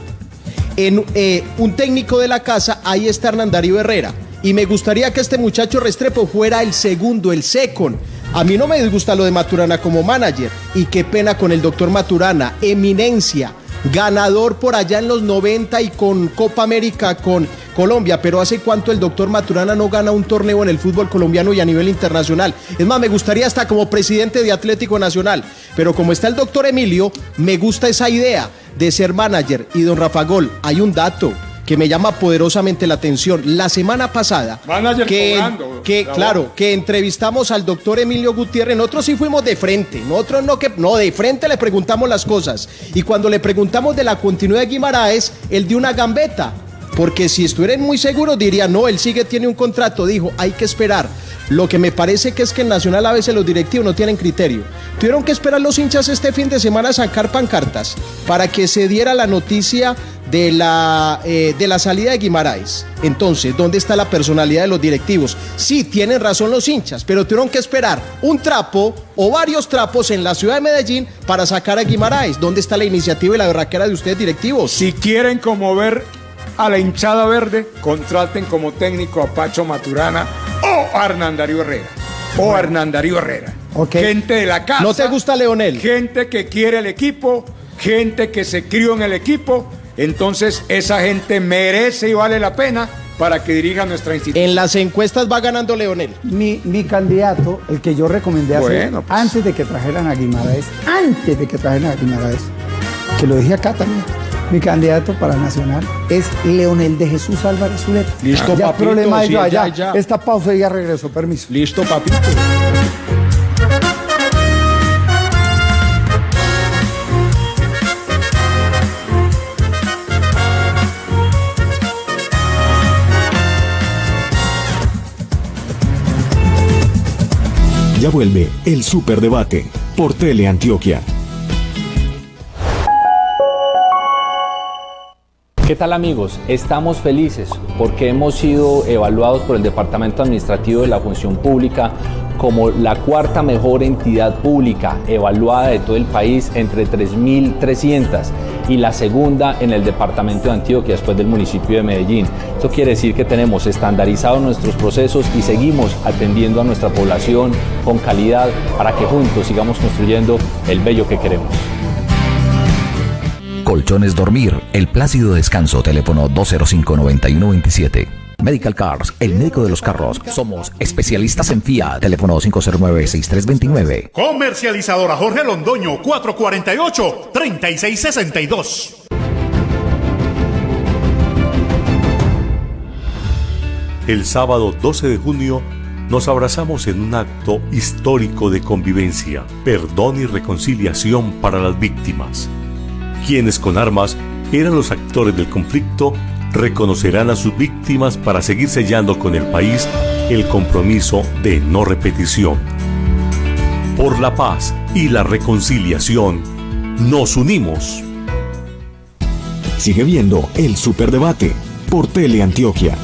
en eh, un técnico de la casa, ahí está Hernán Darío Herrera. Y me gustaría que este muchacho Restrepo fuera el segundo, el second. A mí no me disgusta lo de Maturana como manager. Y qué pena con el doctor Maturana, eminencia, ganador por allá en los 90 y con Copa América con Colombia. Pero ¿hace cuánto el doctor Maturana no gana un torneo en el fútbol colombiano y a nivel internacional? Es más, me gustaría hasta como presidente de Atlético Nacional. Pero como está el doctor Emilio, me gusta esa idea de ser manager. Y don Rafa Gol, hay un dato que me llama poderosamente la atención. La semana pasada, Manager que, cobrando, que claro, que entrevistamos al doctor Emilio Gutiérrez, nosotros sí fuimos de frente, nosotros no que no, de frente le preguntamos las cosas. Y cuando le preguntamos de la continuidad de Guimaraes, él dio una gambeta. Porque si estuvieran muy seguros diría, no, él sigue, tiene un contrato. Dijo, hay que esperar. Lo que me parece que es que en Nacional a veces los directivos no tienen criterio. Tuvieron que esperar los hinchas este fin de semana a sacar pancartas para que se diera la noticia de la, eh, de la salida de Guimaraes. Entonces, ¿dónde está la personalidad de los directivos? Sí, tienen razón los hinchas, pero tuvieron que esperar un trapo o varios trapos en la ciudad de Medellín para sacar a Guimaraes. ¿Dónde está la iniciativa y la berraquera de ustedes directivos? Si quieren conmover a la hinchada verde, contraten como técnico a Pacho Maturana o a Hernán Darío Herrera. O a Hernán Darío Herrera. Gente de la casa. ¿No te gusta Leonel? Gente que quiere el equipo, gente que se crió en el equipo. Entonces esa gente merece y vale la pena para que dirija nuestra institución. En las encuestas va ganando Leonel. Mi, mi candidato, el que yo recomendé hace- Bueno, pues. antes de que trajeran a Guimaraes, antes de que trajeran a Guimaraes, que lo dije acá también, mi candidato para Nacional es Leonel de Jesús Álvarez Zuleta. Listo, ya papito. Problema sí, allá. Esta pausa ya regreso. Permiso. Listo, papito. Ya vuelve el Superdebate por Teleantioquia. Antioquia. ¿Qué tal amigos? Estamos felices porque hemos sido evaluados por el Departamento Administrativo de la Función Pública como la cuarta mejor entidad pública evaluada de todo el país entre 3.300 y la segunda en el departamento de Antioquia después del municipio de Medellín. Esto quiere decir que tenemos estandarizados nuestros procesos y seguimos atendiendo a nuestra población con calidad para que juntos sigamos construyendo el bello que queremos. Colchones Dormir, el plácido descanso, teléfono 205-9127. Medical Cars, el médico de los carros. Somos especialistas en FIA, teléfono 509-6329. Comercializadora Jorge Londoño, 448-3662. El sábado 12 de junio nos abrazamos en un acto histórico de convivencia, perdón y reconciliación para las víctimas. Quienes con armas eran los actores del conflicto reconocerán a sus víctimas para seguir sellando con el país el compromiso de no repetición. Por la paz y la reconciliación, nos unimos. Sigue viendo el Superdebate por Teleantioquia.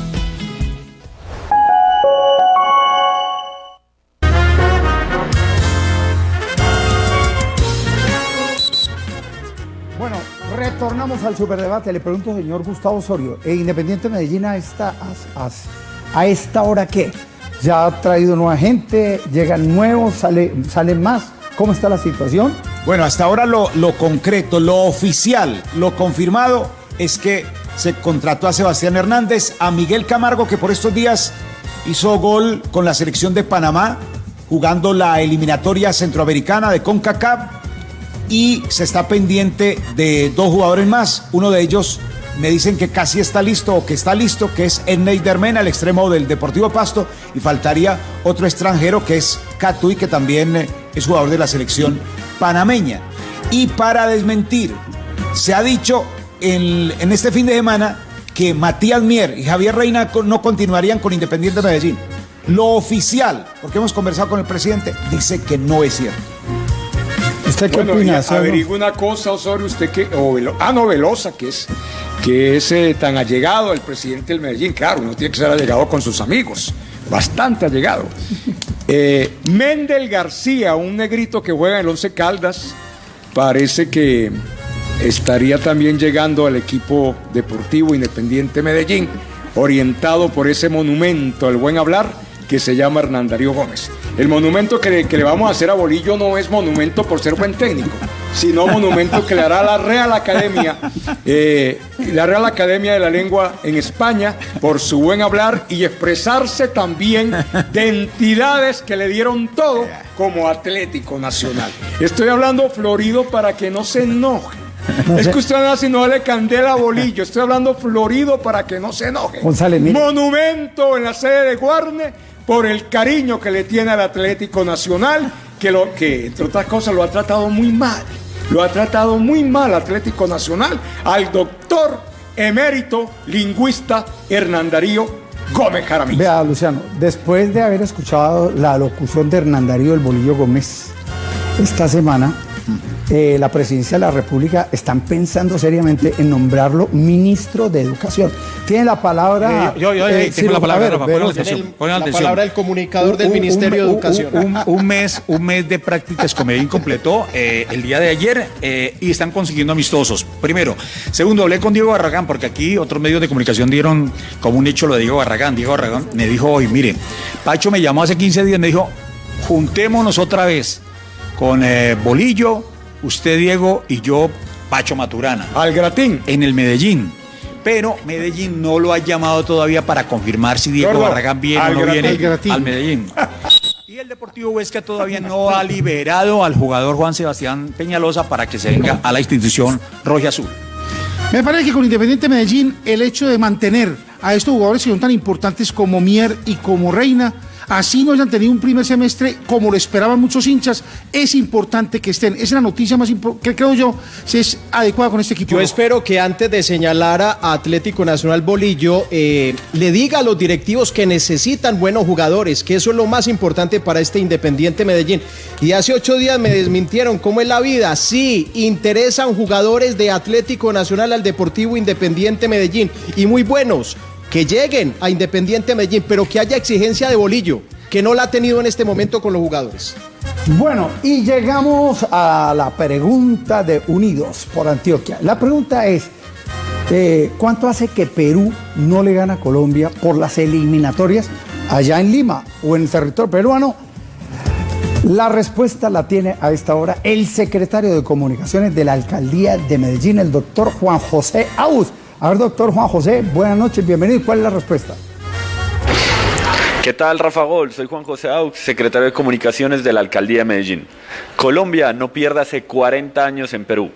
Retornamos al superdebate. Le pregunto, señor Gustavo Osorio, ¿e Independiente Medellín a esta, a- a esta hora qué? ¿Ya ha traído nueva gente? ¿Llegan nuevos? ¿Sale, ¿Salen más? ¿Cómo está la situación? Bueno, hasta ahora lo, lo concreto, lo oficial, lo confirmado es que se contrató a Sebastián Hernández, a Miguel Camargo, que por estos días hizo gol con la selección de Panamá, jugando la eliminatoria centroamericana de CONCACAF, y se está pendiente de dos jugadores más. Uno de ellos me dicen que casi está listo o que está listo, que es Ennei Dermena, el extremo del Deportivo Pasto, y faltaría otro extranjero que es Catui, que también eh, es jugador de la selección panameña. Y para desmentir, se ha dicho en, en este fin de semana que Matías Mier y Javier Reina no continuarían con Independiente Medellín. Lo oficial, porque hemos conversado con el presidente, dice que no es cierto. ¿Usted qué Bueno, opina? averigua una cosa, Osorio, usted que, o Velo- ah, no, Velosa, que es, que es eh, tan allegado al presidente del Medellín, claro, uno tiene que ser allegado con sus amigos, bastante allegado. Eh, Mendel García, un negrito que juega en el Once Caldas, parece que estaría también llegando al equipo deportivo Independiente Medellín, orientado por ese monumento al buen hablar que se llama Hernán Darío Gómez. El monumento que le, que le vamos a hacer a Bolillo no es monumento por ser buen técnico, sino monumento que le hará la Real Academia, eh, la Real Academia de la Lengua en España por su buen hablar y expresarse también de entidades que le dieron todo como Atlético Nacional. Estoy hablando florido para que no se enoje. No es sé. que usted anda si no le candela a bolillo. Estoy hablando florido para que no se enoje. González. Monumento en la sede de Guarne por el cariño que le tiene al Atlético Nacional, que, entre otras cosas lo ha tratado muy mal. Lo ha tratado muy mal Atlético Nacional al doctor emérito lingüista Hernán Darío Gómez Jaramillo. Vea, Luciano, después de haber escuchado la locución de Hernán Darío del Bolillo Gómez esta semana, eh, la presidencia de la República están pensando seriamente en nombrarlo ministro de Educación. Tiene la palabra. Eh, yo- yo- yo eh, tengo la palabra, ver, Rafa, pongan Velosa. atención, pongan La atención. palabra del comunicador del Un- un- Ministerio de un- Educación. Un, un mes, un mes de prácticas con Medellín completó eh, el día de ayer eh, y están consiguiendo amistosos. Primero. Segundo, hablé con Diego Barragán porque aquí otros medios de comunicación dieron como un hecho lo de Diego Barragán. Diego Barragán me dijo hoy, mire, Pacho me llamó hace 15 días, me dijo, juntémonos otra vez con eh, Bolillo, usted Diego y yo, Pacho Maturana. Al gratín. En el Medellín. Pero Medellín no lo ha llamado todavía para confirmar si Diego Gordo, Barragán viene o no gratín. viene Al gratín. al Medellín. Y el Deportivo Huesca todavía no ha liberado al jugador Juan Sebastián Peñalosa para que se venga a la institución roja azul. Me parece que con Independiente Medellín el hecho de mantener a estos jugadores que son tan importantes como Mier y como Reina así no hayan tenido un primer semestre como lo esperaban muchos hinchas, es importante que estén. Esa es la noticia más importante que creo yo si es adecuada con este equipo. Yo espero que antes de señalar a Atlético Nacional Bolillo, eh, le diga a los directivos que necesitan buenos jugadores, que eso es lo más importante para este Independiente Medellín. Y hace ocho días me desmintieron cómo es la vida. Sí, interesan jugadores de Atlético Nacional al Deportivo Independiente Medellín y muy buenos. Que lleguen a Independiente Medellín, pero que haya exigencia de Bolillo, que no la ha tenido en este momento con los jugadores. Bueno, y llegamos a la pregunta de Unidos por Antioquia. La pregunta es, eh, ¿cuánto hace que Perú no le gana a Colombia por las eliminatorias allá en Lima o en el territorio peruano? La respuesta la tiene a esta hora el secretario de Comunicaciones de la Alcaldía de Medellín, el doctor Juan José Aus. A ver, doctor Juan José, buenas noches, bienvenido. ¿Cuál es la respuesta? ¿Qué tal, Rafa Gol? Soy Juan José Aux, secretario de Comunicaciones de la Alcaldía de Medellín. Colombia no pierde hace 40 años en Perú.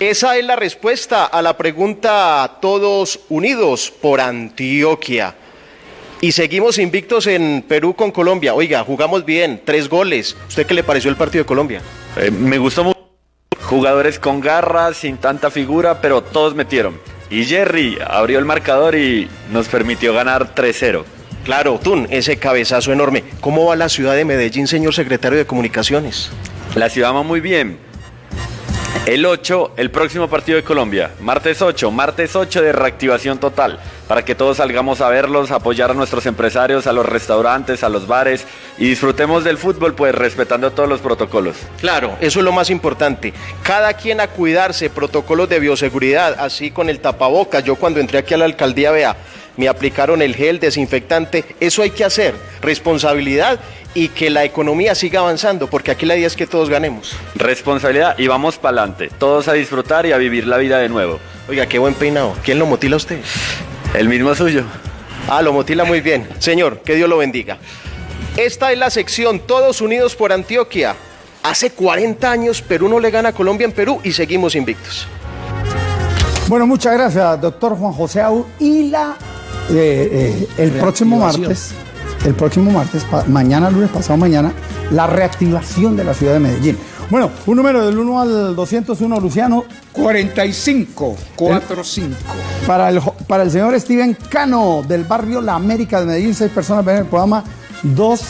Esa es la respuesta a la pregunta Todos Unidos por Antioquia. Y seguimos invictos en Perú con Colombia. Oiga, jugamos bien, tres goles. ¿Usted qué le pareció el partido de Colombia? Eh, me gustó mucho. Jugadores con garras, sin tanta figura, pero todos metieron. Y Jerry abrió el marcador y nos permitió ganar 3-0. Claro, Tun, ese cabezazo enorme. ¿Cómo va la ciudad de Medellín, señor secretario de Comunicaciones? La ciudad va muy bien. El 8, el próximo partido de Colombia. Martes 8, martes 8 de reactivación total. Para que todos salgamos a verlos, apoyar a nuestros empresarios, a los restaurantes, a los bares y disfrutemos del fútbol, pues respetando todos los protocolos. Claro, eso es lo más importante. Cada quien a cuidarse, protocolos de bioseguridad, así con el tapabocas. Yo cuando entré aquí a la alcaldía, vea, me aplicaron el gel desinfectante. Eso hay que hacer, responsabilidad y que la economía siga avanzando, porque aquí la idea es que todos ganemos. Responsabilidad y vamos para adelante. Todos a disfrutar y a vivir la vida de nuevo. Oiga, qué buen peinado. ¿Quién lo motila a usted? El mismo suyo. Ah, lo motila muy bien. Señor, que Dios lo bendiga. Esta es la sección Todos Unidos por Antioquia. Hace 40 años Perú no le gana a Colombia en Perú y seguimos invictos. Bueno, muchas gracias, doctor Juan José Au. Y la, eh, eh, el próximo martes, el próximo martes, mañana, lunes, pasado mañana, la reactivación de la ciudad de Medellín. Bueno, un número del 1 al 201, Luciano. 45, 45. Para el, para el señor Steven Cano, del barrio La América de Medellín, seis personas ven el programa, dos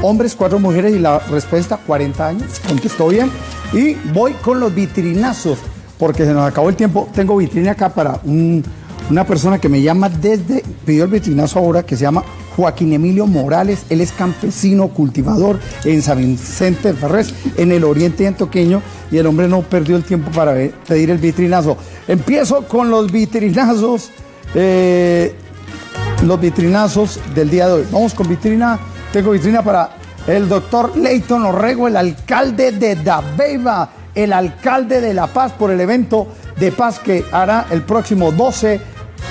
hombres, cuatro mujeres, y la respuesta, 40 años, contestó bien. Y voy con los vitrinazos, porque se nos acabó el tiempo. Tengo vitrina acá para un- una persona que me llama desde, pidió el vitrinazo ahora, que se llama Joaquín Emilio Morales. Él es campesino, cultivador en San Vicente del en el oriente antioqueño, y el hombre no perdió el tiempo para pedir el vitrinazo. Empiezo con los vitrinazos. eh, los vitrinazos del día de hoy. Vamos con vitrina. Tengo vitrina para el doctor Leighton Orrego, el alcalde de Dabeiba, el alcalde de La Paz, por el evento de paz que hará el próximo 12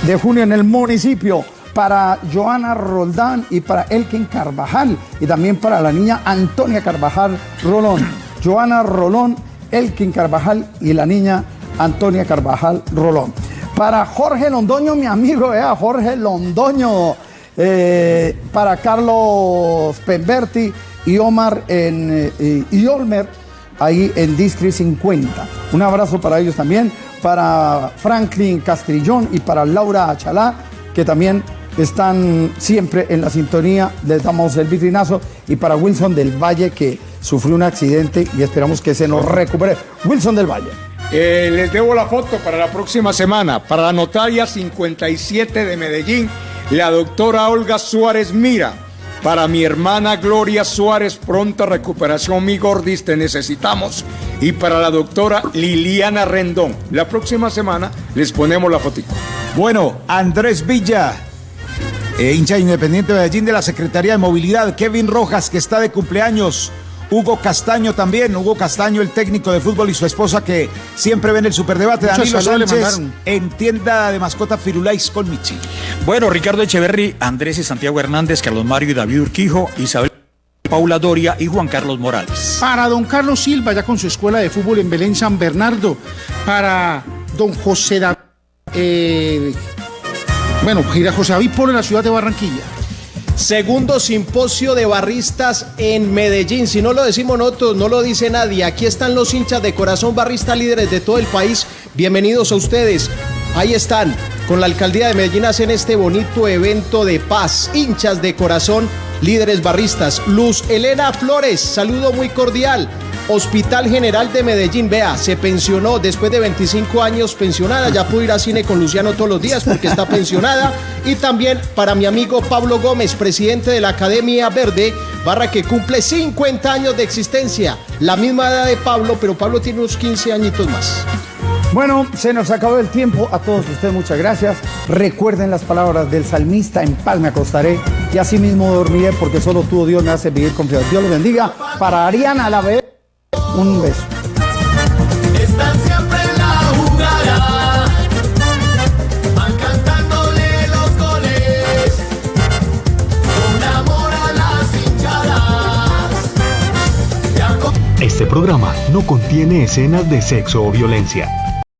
de junio en el municipio. Para Joana Roldán y para Elkin Carvajal. Y también para la niña Antonia Carvajal Rolón. Joana Rolón, Elkin Carvajal y la niña Antonia Carvajal Rolón. Para Jorge Londoño, mi amigo, eh, Jorge Londoño. Eh, para Carlos Pemberti y Omar en, eh, y Olmer, ahí en District 50. Un abrazo para ellos también. Para Franklin Castrillón y para Laura Achalá, que también están siempre en la sintonía. Les damos el vitrinazo. Y para Wilson del Valle, que sufrió un accidente y esperamos que se nos recupere. Wilson del Valle. Eh, les debo la foto para la próxima semana. Para la notaria 57 de Medellín, la doctora Olga Suárez Mira. Para mi hermana Gloria Suárez, pronta recuperación, mi gordis, te necesitamos. Y para la doctora Liliana Rendón. La próxima semana les ponemos la fotito. Bueno, Andrés Villa, eh, hincha independiente de Medellín de la Secretaría de Movilidad, Kevin Rojas, que está de cumpleaños, Hugo Castaño también, Hugo Castaño, el técnico de fútbol y su esposa que siempre ven el superdebate, Muchos Danilo Sánchez, en tienda de mascota Firulais con Michi. Bueno, Ricardo Echeverry, Andrés y Santiago Hernández, Carlos Mario y David Urquijo, Isabel Paula Doria y Juan Carlos Morales. Para don Carlos Silva, ya con su escuela de fútbol en Belén San Bernardo. Para don José David. bueno, gira José David Polo en la ciudad de Barranquilla. Segundo simposio de barristas en Medellín. Si no lo decimos nosotros, no lo dice nadie. Aquí están los hinchas de corazón barrista líderes de todo el país. Bienvenidos a ustedes. Ahí están. Con la alcaldía de Medellín hacen este bonito evento de paz. Hinchas de corazón, líderes barristas. Luz Elena Flores, saludo muy cordial. Hospital General de Medellín, vea, se pensionó después de 25 años pensionada, ya pudo ir a cine con Luciano todos los días porque está pensionada. Y también para mi amigo Pablo Gómez, presidente de la Academia Verde, barra que cumple 50 años de existencia, la misma edad de Pablo, pero Pablo tiene unos 15 añitos más. Bueno, se nos acabó el tiempo. A todos ustedes muchas gracias. Recuerden las palabras del salmista, en paz me acostaré y así mismo dormiré porque solo tú, Dios, me hace vivir confiado. Dios los bendiga. Para Ariana la vez, un beso. Están siempre en la jugada, van cantándole los goles, con amor a las hinchadas. Este programa no contiene escenas de sexo o violencia.